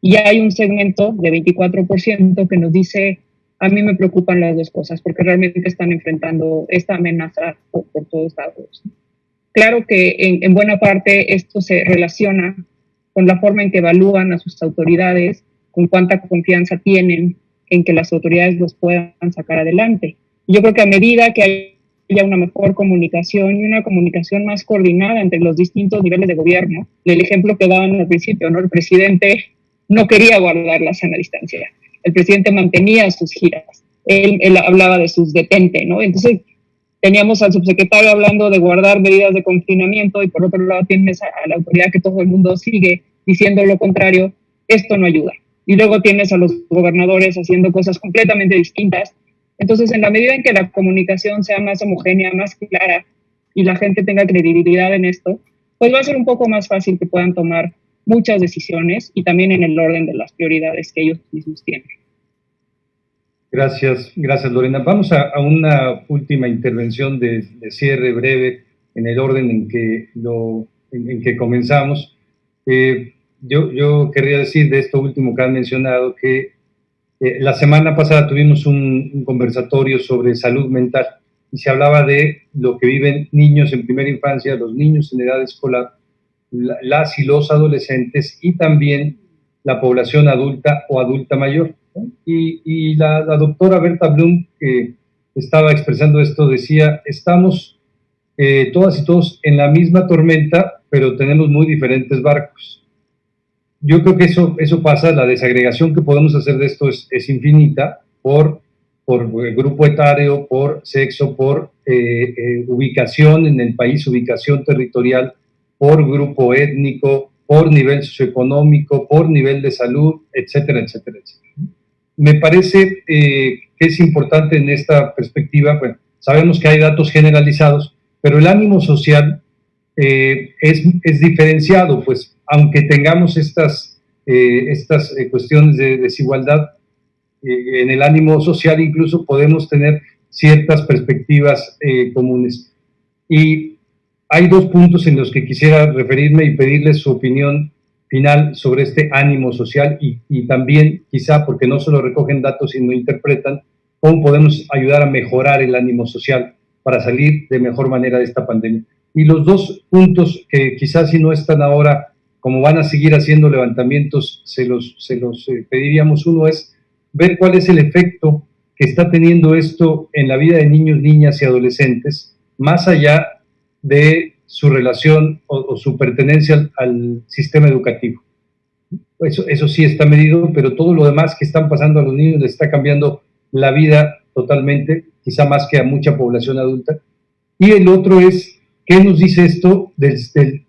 Y hay un segmento de 24% que nos dice, a mí me preocupan las dos cosas, porque realmente están enfrentando esta amenaza por, todos lados. Claro que en, en buena parte esto se relaciona con la forma en que evalúan a sus autoridades, con cuánta confianza tienen en que las autoridades los puedan sacar adelante. Yo creo que a medida que hay haya una mejor comunicación y una comunicación más coordinada entre los distintos niveles de gobierno. El ejemplo que daban al principio, ¿no? El presidente no quería guardar la sana distancia. El presidente mantenía sus giras. Él, hablaba de sus detente, ¿no? Entonces, teníamos al subsecretario hablando de guardar medidas de confinamiento y por otro lado tienes a la autoridad que todo el mundo sigue diciendo lo contrario. Esto no ayuda. Y luego tienes a los gobernadores haciendo cosas completamente distintas entonces, en la medida en que la comunicación sea más homogénea, más clara y la gente tenga credibilidad en esto, pues va a ser un poco más fácil que puedan tomar muchas decisiones y también en el orden de las prioridades que ellos mismos tienen. Gracias, gracias Lorena. Vamos a, una última intervención de, cierre breve en el orden en que, lo, en, que comenzamos. Eh, yo, yo querría decir de esto último que han mencionado que eh, la semana pasada tuvimos un, conversatorio sobre salud mental y se hablaba de lo que viven niños en primera infancia, los niños en edad escolar, las y los adolescentes y también la población adulta o adulta mayor. Y, la, doctora Berta Blum, que estaba expresando esto, decía, estamos eh, todas y todos en la misma tormenta, pero tenemos muy diferentes barcos yo creo que eso, eso pasa, la desagregación que podemos hacer de esto es, es infinita por, por grupo etario, por sexo, por eh, eh, ubicación en el país, ubicación territorial, por grupo étnico, por nivel socioeconómico, por nivel de salud, etcétera, etcétera, etcétera. Me parece eh, que es importante en esta perspectiva, bueno, sabemos que hay datos generalizados, pero el ánimo social es, es diferenciado, pues aunque tengamos estas, eh, estas eh, cuestiones de desigualdad eh, en el ánimo social, incluso podemos tener ciertas perspectivas comunes. Y hay dos puntos en los que quisiera referirme y pedirles su opinión final sobre este ánimo social y, también, quizá porque no solo recogen datos, sino interpretan, cómo podemos ayudar a mejorar el ánimo social para salir de mejor manera de esta pandemia. Y los dos puntos que quizás si no están ahora como van a seguir haciendo levantamientos, se los, se los eh, pediríamos. Uno es ver cuál es el efecto que está teniendo esto en la vida de niños, niñas y adolescentes, más allá de su relación o, su pertenencia al, sistema educativo. Eso, eso sí está medido, pero todo lo demás que están pasando a los niños les está cambiando la vida totalmente, quizá más que a mucha población adulta. Y el otro es ¿Qué nos dice esto del,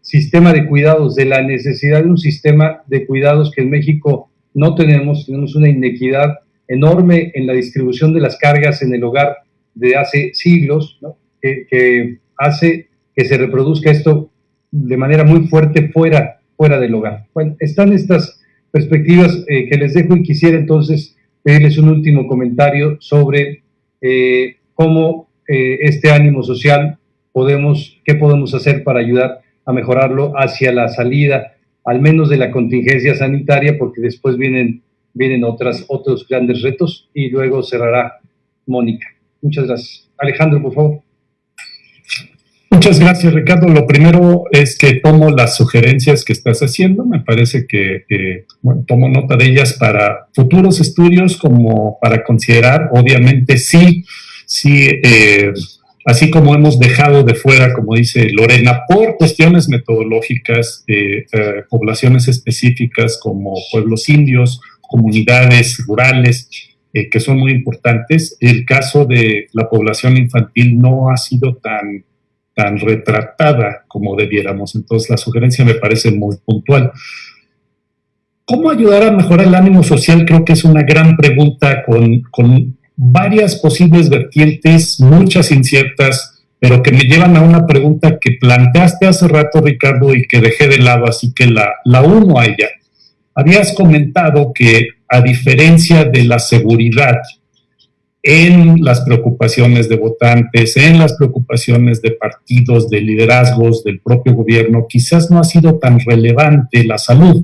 sistema de cuidados, de la necesidad de un sistema de cuidados que en México no tenemos? Tenemos una inequidad enorme en la distribución de las cargas en el hogar de hace siglos, que, hace que se reproduzca esto de manera muy fuerte fuera, fuera del hogar. Bueno, están estas perspectivas eh, que les dejo y quisiera entonces pedirles un último comentario sobre eh, cómo eh, este ánimo social podemos, qué podemos hacer para ayudar a mejorarlo hacia la salida, al menos de la contingencia sanitaria, porque después vienen, vienen otras, otros grandes retos y luego cerrará Mónica. Muchas gracias. Alejandro, por favor. Muchas gracias, Ricardo. Lo primero es que tomo las sugerencias que estás haciendo. Me parece que, bueno, tomo nota de ellas para futuros estudios, como para considerar, obviamente, sí, sí, eh, así como hemos dejado de fuera, como dice Lorena, por cuestiones metodológicas, eh, eh, poblaciones específicas como pueblos indios, comunidades rurales, que son muy importantes. El caso de la población infantil no ha sido tan tan retratada como debiéramos. Entonces la sugerencia me parece muy puntual. ¿Cómo ayudar a mejorar el ánimo social? Creo que es una gran pregunta con, con varias posibles vertientes, muchas inciertas, pero que me llevan a una pregunta que planteaste hace rato, Ricardo, y que dejé de lado, así que la, la uno a ella. Habías comentado que a diferencia de la seguridad, en las preocupaciones de votantes, en las preocupaciones de partidos, de liderazgos, del propio gobierno, quizás no ha sido tan relevante la salud.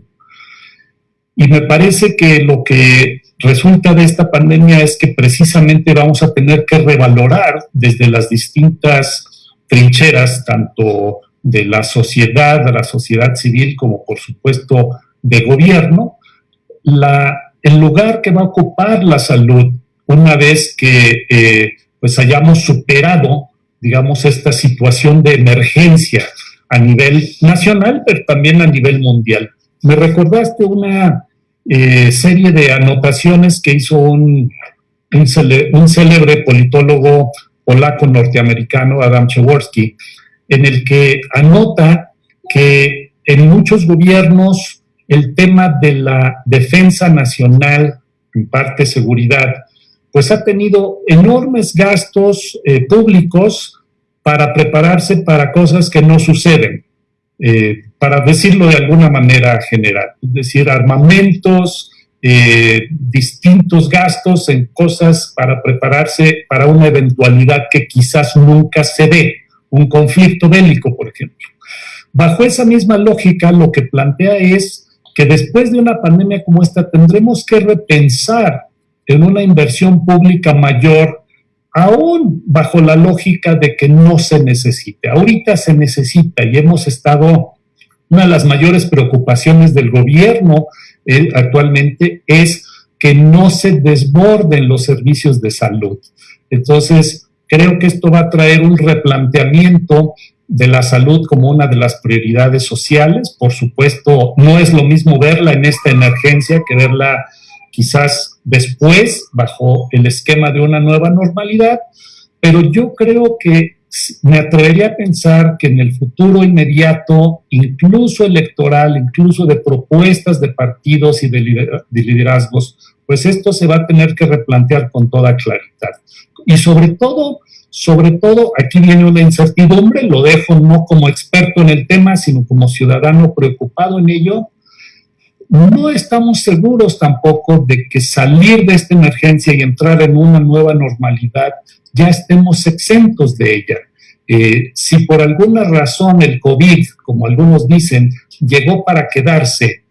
Y me parece que lo que resulta de esta pandemia es que precisamente vamos a tener que revalorar desde las distintas trincheras, tanto de la sociedad, de la sociedad civil, como por supuesto de gobierno, el lugar que va a ocupar la salud una vez que eh, pues hayamos superado, digamos, esta situación de emergencia a nivel nacional, pero también a nivel mundial. Me recordaste una eh, serie de anotaciones que hizo un, un, célebre politólogo polaco norteamericano, Adam Przeworski, en el que anota que en muchos gobiernos el tema de la defensa nacional, en parte seguridad, pues ha tenido enormes gastos eh, públicos para prepararse para cosas que no suceden, eh, para decirlo de alguna manera general, es decir, armamentos, eh, distintos gastos en cosas para prepararse para una eventualidad que quizás nunca se dé, un conflicto bélico, por ejemplo. Bajo esa misma lógica, lo que plantea es que después de una pandemia como esta tendremos que repensar en una inversión pública mayor, aún bajo la lógica de que no se necesite. Ahorita se necesita y hemos estado, una de las mayores preocupaciones del gobierno eh, actualmente es que no se desborden los servicios de salud. Entonces, creo que esto va a traer un replanteamiento de la salud como una de las prioridades sociales. Por supuesto, no es lo mismo verla en esta emergencia que verla quizás después, bajo el esquema de una nueva normalidad, pero yo creo que me atrevería a pensar que en el futuro inmediato, incluso electoral, incluso de propuestas de partidos y de liderazgos, pues esto se va a tener que replantear con toda claridad. Y sobre todo, sobre todo, aquí viene una incertidumbre, lo dejo no como experto en el tema, sino como ciudadano preocupado en ello, no estamos seguros tampoco de que salir de esta emergencia y entrar en una nueva normalidad ya estemos exentos de ella. Eh, si por alguna razón el COVID, como algunos dicen, llegó para quedarse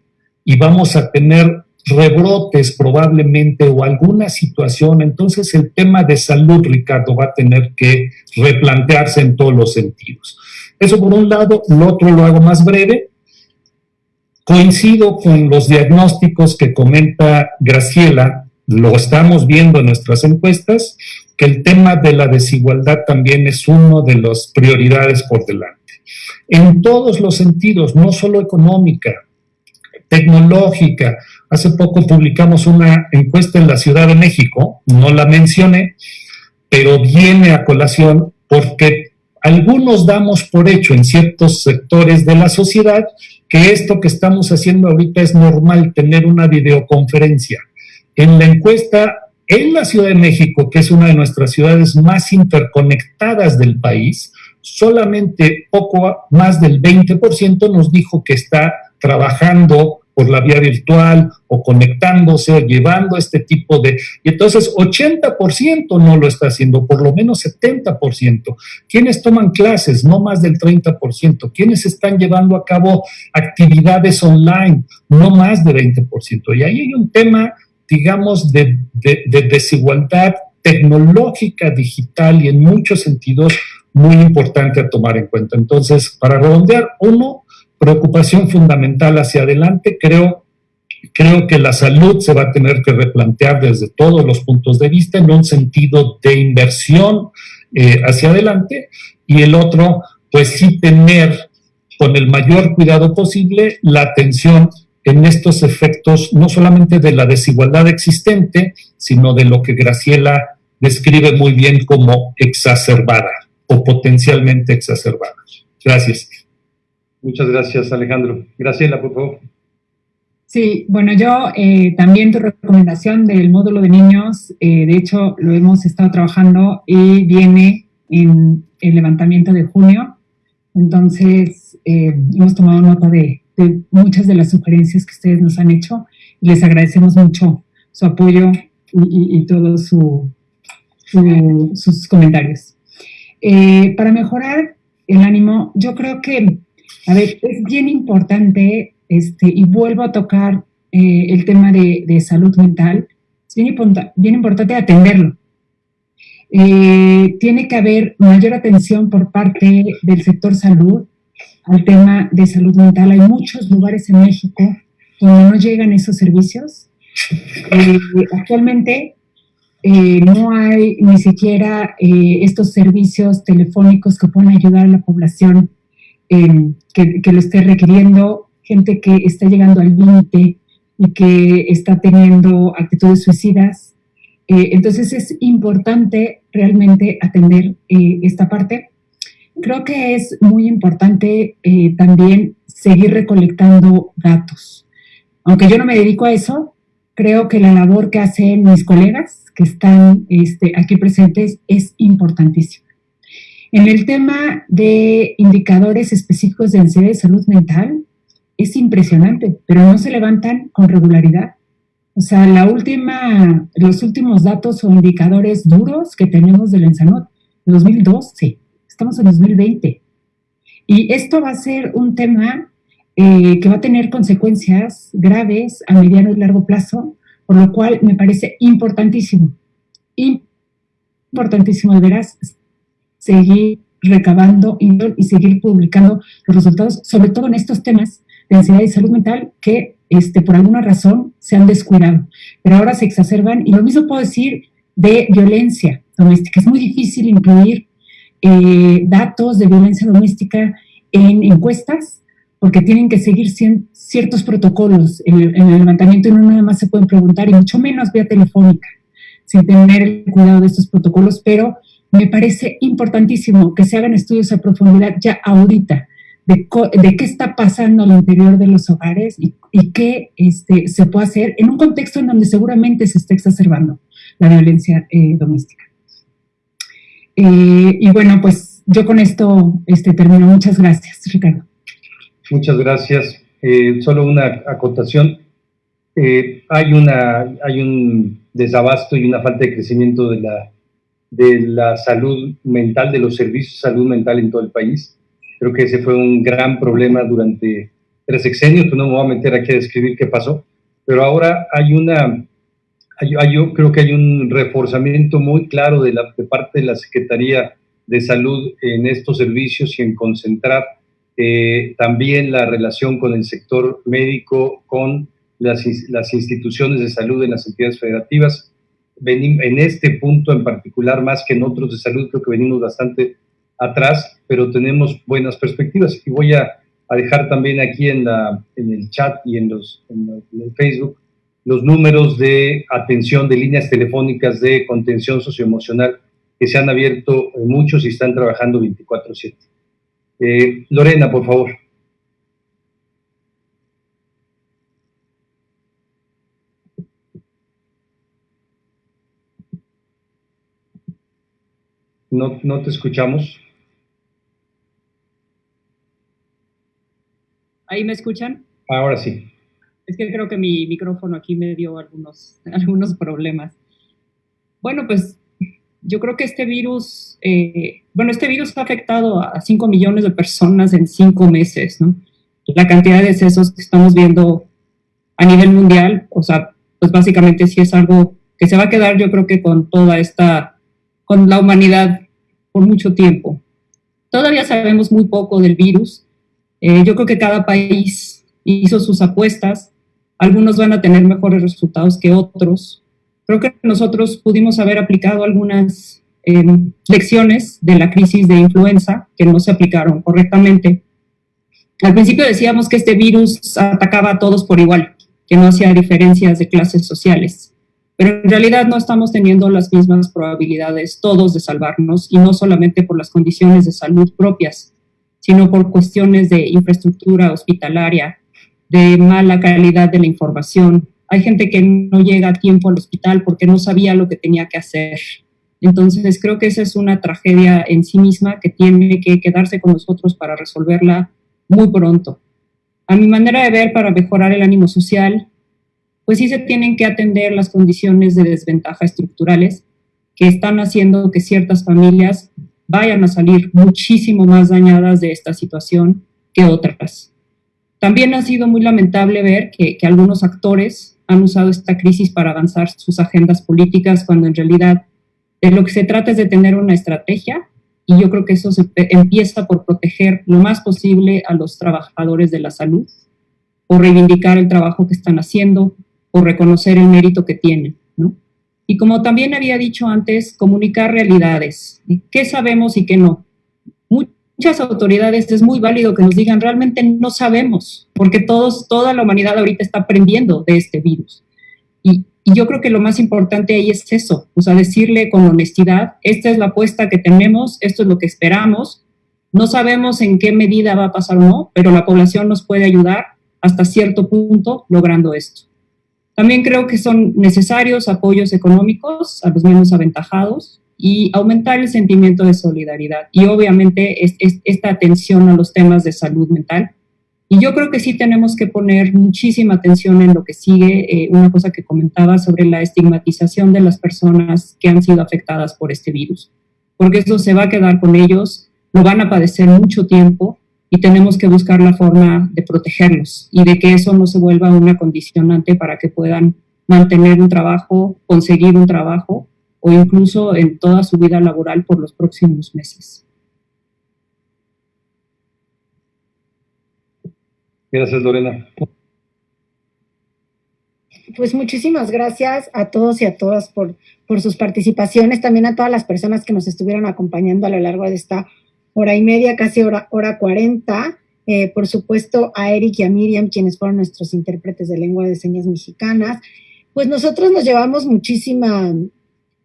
y vamos a tener rebrotes probablemente o alguna situación, entonces el tema de salud, Ricardo, va a tener que replantearse en todos los sentidos. Eso por un lado, lo otro lo hago más breve. Coincido con los diagnósticos que comenta Graciela, lo estamos viendo en nuestras encuestas, que el tema de la desigualdad también es uno de las prioridades por delante. En todos los sentidos, no solo económica, tecnológica. Hace poco publicamos una encuesta en la Ciudad de México, no la mencioné, pero viene a colación porque algunos damos por hecho en ciertos sectores de la sociedad que esto que estamos haciendo ahorita es normal, tener una videoconferencia. En la encuesta en la Ciudad de México, que es una de nuestras ciudades más interconectadas del país, solamente poco más del 20% nos dijo que está trabajando por la vía virtual o conectándose o llevando este tipo de... Y entonces 80% no lo está haciendo, por lo menos 70%. ¿Quiénes toman clases? No más del 30%. ¿Quiénes están llevando a cabo actividades online? No más del 20%. Y ahí hay un tema, digamos, de, de desigualdad tecnológica, digital y en muchos sentidos muy importante a tomar en cuenta. Entonces, para redondear, uno, preocupación fundamental hacia adelante, creo creo que la salud se va a tener que replantear desde todos los puntos de vista en un sentido de inversión eh, hacia adelante y el otro, pues sí tener con el mayor cuidado posible la atención en estos efectos, no solamente de la desigualdad existente, sino de lo que Graciela describe muy bien como exacerbada o potencialmente exacerbada. Gracias. Muchas gracias, Alejandro. Graciela, por favor. Sí, bueno, yo eh, también tu recomendación del módulo de niños, eh, de hecho lo hemos estado trabajando y viene en el levantamiento de junio, entonces eh, hemos tomado nota de, muchas de las sugerencias que ustedes nos han hecho y les agradecemos mucho su apoyo y, todos sus comentarios. para mejorar el ánimo, yo creo que, a ver, es bien importante este, y vuelvo a tocar eh, el tema de, salud mental, es bien, bien importante atenderlo. Eh, tiene que haber mayor atención por parte del sector salud al tema de salud mental. Hay muchos lugares en México donde no llegan esos servicios. Eh, actualmente no hay ni siquiera estos servicios telefónicos que puedan ayudar a la población que, que, lo esté requiriendo gente que está llegando al límite y que está teniendo actitudes suicidas. Eh, entonces es importante realmente atender eh, esta parte. Creo que es muy importante eh, también seguir recolectando datos. Aunque yo no me dedico a eso, creo que la labor que hacen mis colegas que están este, aquí presentes es importantísima. En el tema de indicadores específicos de ansiedad y salud mental, es impresionante, pero no se levantan con regularidad. O sea, la última, los últimos datos o indicadores duros que tenemos del Ensanot, 2012, estamos en 2020. Y esto va a ser un tema eh, que va a tener consecuencias graves a mediano y largo plazo, por lo cual me parece importantísimo, importantísimo de veras seguir recabando y seguir publicando los resultados, sobre todo en estos temas de ansiedad y salud mental que este, por alguna razón se han descuidado, pero ahora se exacerban. Y lo mismo puedo decir de violencia doméstica. Es muy difícil incluir eh, datos de violencia doméstica en encuestas porque tienen que seguir ciertos protocolos en el, en el, levantamiento y no nada más se pueden preguntar, y mucho menos vía telefónica, sin tener el cuidado de estos protocolos, pero me parece importantísimo que se hagan estudios a profundidad ya ahorita de, qué está pasando al interior de los hogares y, qué este, se puede hacer en un contexto en donde seguramente se está exacerbando la violencia eh, doméstica. Eh, y bueno, pues yo con esto este, termino. Muchas gracias, Ricardo. Muchas gracias. Eh, solo una acotación. hay, una, hay un desabasto y una falta de crecimiento de la, de la salud mental, de los servicios de salud mental en todo el país Creo que ese fue un gran problema durante tres sexenios, no me voy a meter aquí a describir qué pasó, pero ahora hay una, yo creo que hay un reforzamiento muy claro de, la, de parte de la Secretaría de Salud en estos servicios y en concentrar eh, también la relación con el sector médico, con las, las instituciones de salud en las entidades federativas. En este punto en particular, más que en otros de salud, creo que venimos bastante atrás, pero tenemos buenas perspectivas. Y voy a, dejar también aquí en, la, en el chat y en, los, en, el Facebook los números de atención de líneas telefónicas de contención socioemocional que se han abierto muchos y están trabajando 24/7. Eh, Lorena, por favor. No, no te escuchamos. ¿Ahí me escuchan? Ahora sí. Es que creo que mi micrófono aquí me dio algunos, algunos problemas. Bueno, pues yo creo que este virus, eh, bueno, este virus ha afectado a 5 millones de personas en 5 meses, ¿no? La cantidad de decesos que estamos viendo a nivel mundial, o sea, pues básicamente sí es algo que se va a quedar yo creo que con toda esta, con la humanidad por mucho tiempo. Todavía sabemos muy poco del virus. Eh, yo creo que cada país hizo sus apuestas. Algunos van a tener mejores resultados que otros. Creo que nosotros pudimos haber aplicado algunas em, lecciones de la crisis de influenza que no se aplicaron correctamente. Al principio decíamos que este virus atacaba a todos por igual, que no hacía diferencias de clases sociales, pero en realidad no estamos teniendo las mismas probabilidades todos de salvarnos y no solamente por las condiciones de salud propias, sino por cuestiones de infraestructura hospitalaria, de mala calidad de la información. Hay gente que no llega a tiempo al hospital porque no sabía lo que tenía que hacer. Entonces creo que esa es una tragedia en sí misma que tiene que quedarse con nosotros para resolverla muy pronto. A mi manera de ver, para mejorar el ánimo social, pues sí se tienen que atender las condiciones de desventaja estructurales que están haciendo que ciertas familias vayan a salir muchísimo más dañadas de esta situación que otras. También ha sido muy lamentable ver que, algunos actores han usado esta crisis para avanzar sus agendas políticas cuando en realidad de lo que se trata es de tener una estrategia y yo creo que eso se empieza por proteger lo más posible a los trabajadores de la salud, o reivindicar el trabajo que están haciendo, o reconocer el mérito que tienen, ¿no? Y como también había dicho antes, comunicar realidades, qué sabemos y qué no. Muchas autoridades es muy válido que nos digan, realmente no sabemos, porque todos, toda la humanidad ahorita está aprendiendo de este virus. Y, y yo creo que lo más importante ahí es eso, o sea, decirle con honestidad, esta es la apuesta que tenemos, esto es lo que esperamos, no sabemos en qué medida va a pasar o no, pero la población nos puede ayudar hasta cierto punto logrando esto. También creo que son necesarios apoyos económicos a los menos aventajados y aumentar el sentimiento de solidaridad. Y obviamente esta atención a los temas de salud mental. Y yo creo que sí tenemos que poner muchísima atención en lo que sigue, eh, una cosa que comentaba sobre la estigmatización de las personas que han sido afectadas por este virus, porque eso se va a quedar con ellos, lo van a padecer mucho tiempo y tenemos que buscar la forma de protegerlos y de que eso no se vuelva una condicionante para que puedan mantener un trabajo, conseguir un trabajo o incluso en toda su vida laboral por los próximos meses. Gracias, Lorena. Pues muchísimas gracias a todos y a todas por, por sus participaciones, también a todas las personas que nos estuvieron acompañando a lo largo de esta hora y media, casi hora, hora 40. Eh, por supuesto, a Eric y a Miriam, quienes fueron nuestros intérpretes de lengua de señas mexicanas. Pues nosotros nos llevamos muchísima,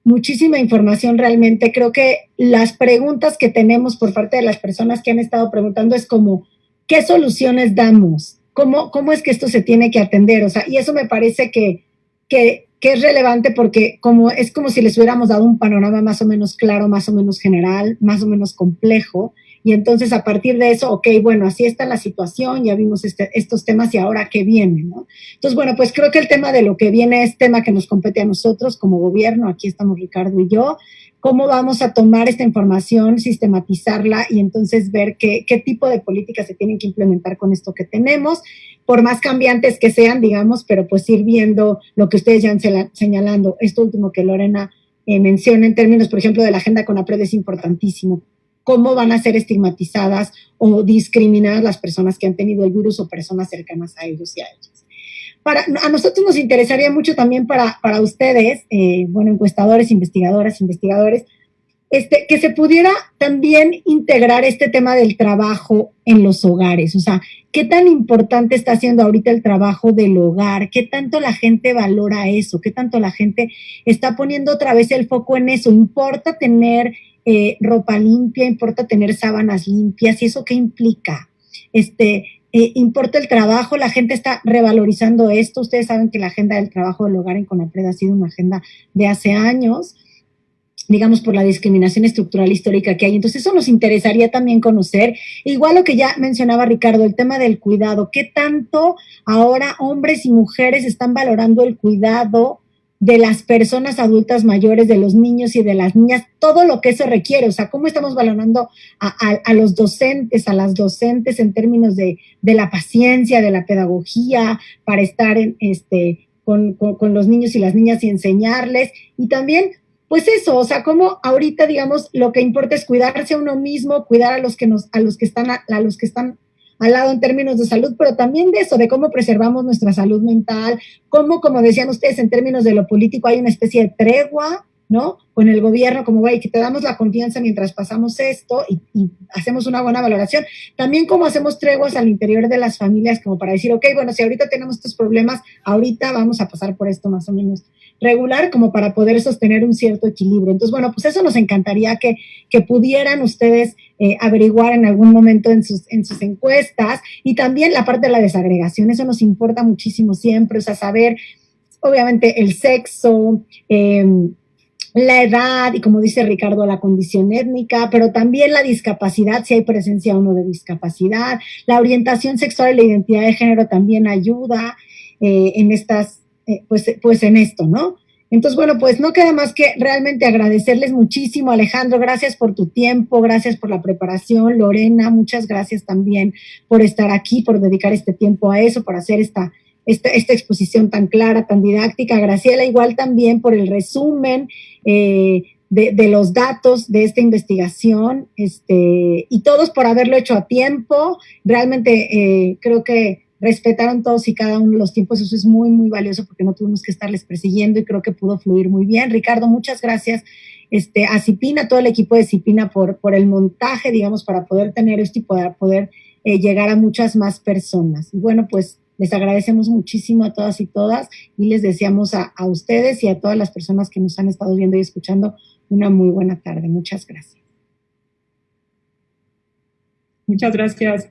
muchísima información realmente. Creo que las preguntas que tenemos por parte de las personas que han estado preguntando es como, ¿qué soluciones damos? ¿Cómo, ¿Cómo es que esto se tiene que atender? O sea, y eso me parece que, que, que es relevante porque como, es como si les hubiéramos dado un panorama más o menos claro, más o menos general, más o menos complejo. Y entonces a partir de eso, ok, bueno, así está la situación, ya vimos este, estos temas y ahora qué viene, ¿no? Entonces, bueno, pues creo que el tema de lo que viene es tema que nos compete a nosotros como gobierno, aquí estamos Ricardo y yo, cómo vamos a tomar esta información, sistematizarla y entonces ver qué, tipo de políticas se tienen que implementar con esto que tenemos, por más cambiantes que sean, digamos, pero pues ir viendo lo que ustedes ya han señalando. Esto último que Lorena eh, menciona en términos, por ejemplo, de la agenda con APRED es importantísimo. Cómo van a ser estigmatizadas o discriminadas las personas que han tenido el virus o personas cercanas a ellos y a ellas para, a nosotros nos interesaría mucho también para, para ustedes, eh, bueno, encuestadores, investigadoras, investigadores, este, que se pudiera también integrar este tema del trabajo en los hogares. O sea, ¿qué tan importante está siendo ahorita el trabajo del hogar? ¿Qué tanto la gente valora eso? ¿Qué tanto la gente está poniendo otra vez el foco en eso? ¿Importa tener eh, ropa limpia? ¿Importa tener sábanas limpias? ¿Y eso qué implica? Este, eh, importa el trabajo, la gente está revalorizando esto. Ustedes saben que la agenda del trabajo del hogar en Conapred ha sido una agenda de hace años, digamos, por la discriminación estructural histórica que hay. Entonces, eso nos interesaría también conocer. Igual lo que ya mencionaba Ricardo, el tema del cuidado. ¿Qué tanto ahora hombres y mujeres están valorando el cuidado? De las personas adultas mayores, de los niños y de las niñas, todo lo que eso requiere, o sea, cómo estamos valorando a, los docentes, a las docentes en términos de, la paciencia, de la pedagogía, para estar en, este, con, con, los niños y las niñas y enseñarles, y también pues eso, o sea, como ahorita, digamos, lo que importa es cuidarse a uno mismo, cuidar a los que nos, a los que están, a los que están al lado en términos de salud, pero también de eso, de cómo preservamos nuestra salud mental, cómo, como decían ustedes, en términos de lo político hay una especie de tregua, ¿no? Con el gobierno, como, güey, que te damos la confianza mientras pasamos esto y, hacemos una buena valoración. También como hacemos treguas al interior de las familias, como para decir, ok, bueno, si ahorita tenemos estos problemas, ahorita vamos a pasar por esto más o menos regular, como para poder sostener un cierto equilibrio. Entonces, bueno, pues eso nos encantaría que, que pudieran ustedes eh, averiguar en algún momento en sus, en sus encuestas y también la parte de la desagregación, eso nos importa muchísimo siempre, o sea, saber, obviamente, el sexo, eh, la edad y como dice Ricardo, la condición étnica, pero también la discapacidad, si hay presencia o no de discapacidad, la orientación sexual y la identidad de género también ayuda eh, en estas, eh, pues, pues en esto, ¿no? Entonces, bueno, pues no queda más que realmente agradecerles muchísimo, Alejandro, gracias por tu tiempo, gracias por la preparación, Lorena, muchas gracias también por estar aquí, por dedicar este tiempo a eso, por hacer esta, esta, esta, exposición tan clara, tan didáctica. Graciela, igual también por el resumen eh, de, de, los datos de esta investigación, este, y todos por haberlo hecho a tiempo. Realmente eh, creo que respetaron todos y cada uno los tiempos. Eso es muy, muy valioso porque no tuvimos que estarles persiguiendo y creo que pudo fluir muy bien. Ricardo, muchas gracias. Este, a Cipina, todo el equipo de Cipina por, por el montaje, digamos, para poder tener esto y poder, poder eh, llegar a muchas más personas. Y bueno, pues les agradecemos muchísimo a todas y todas y les deseamos a, a ustedes y a todas las personas que nos han estado viendo y escuchando una muy buena tarde. Muchas gracias. Muchas gracias.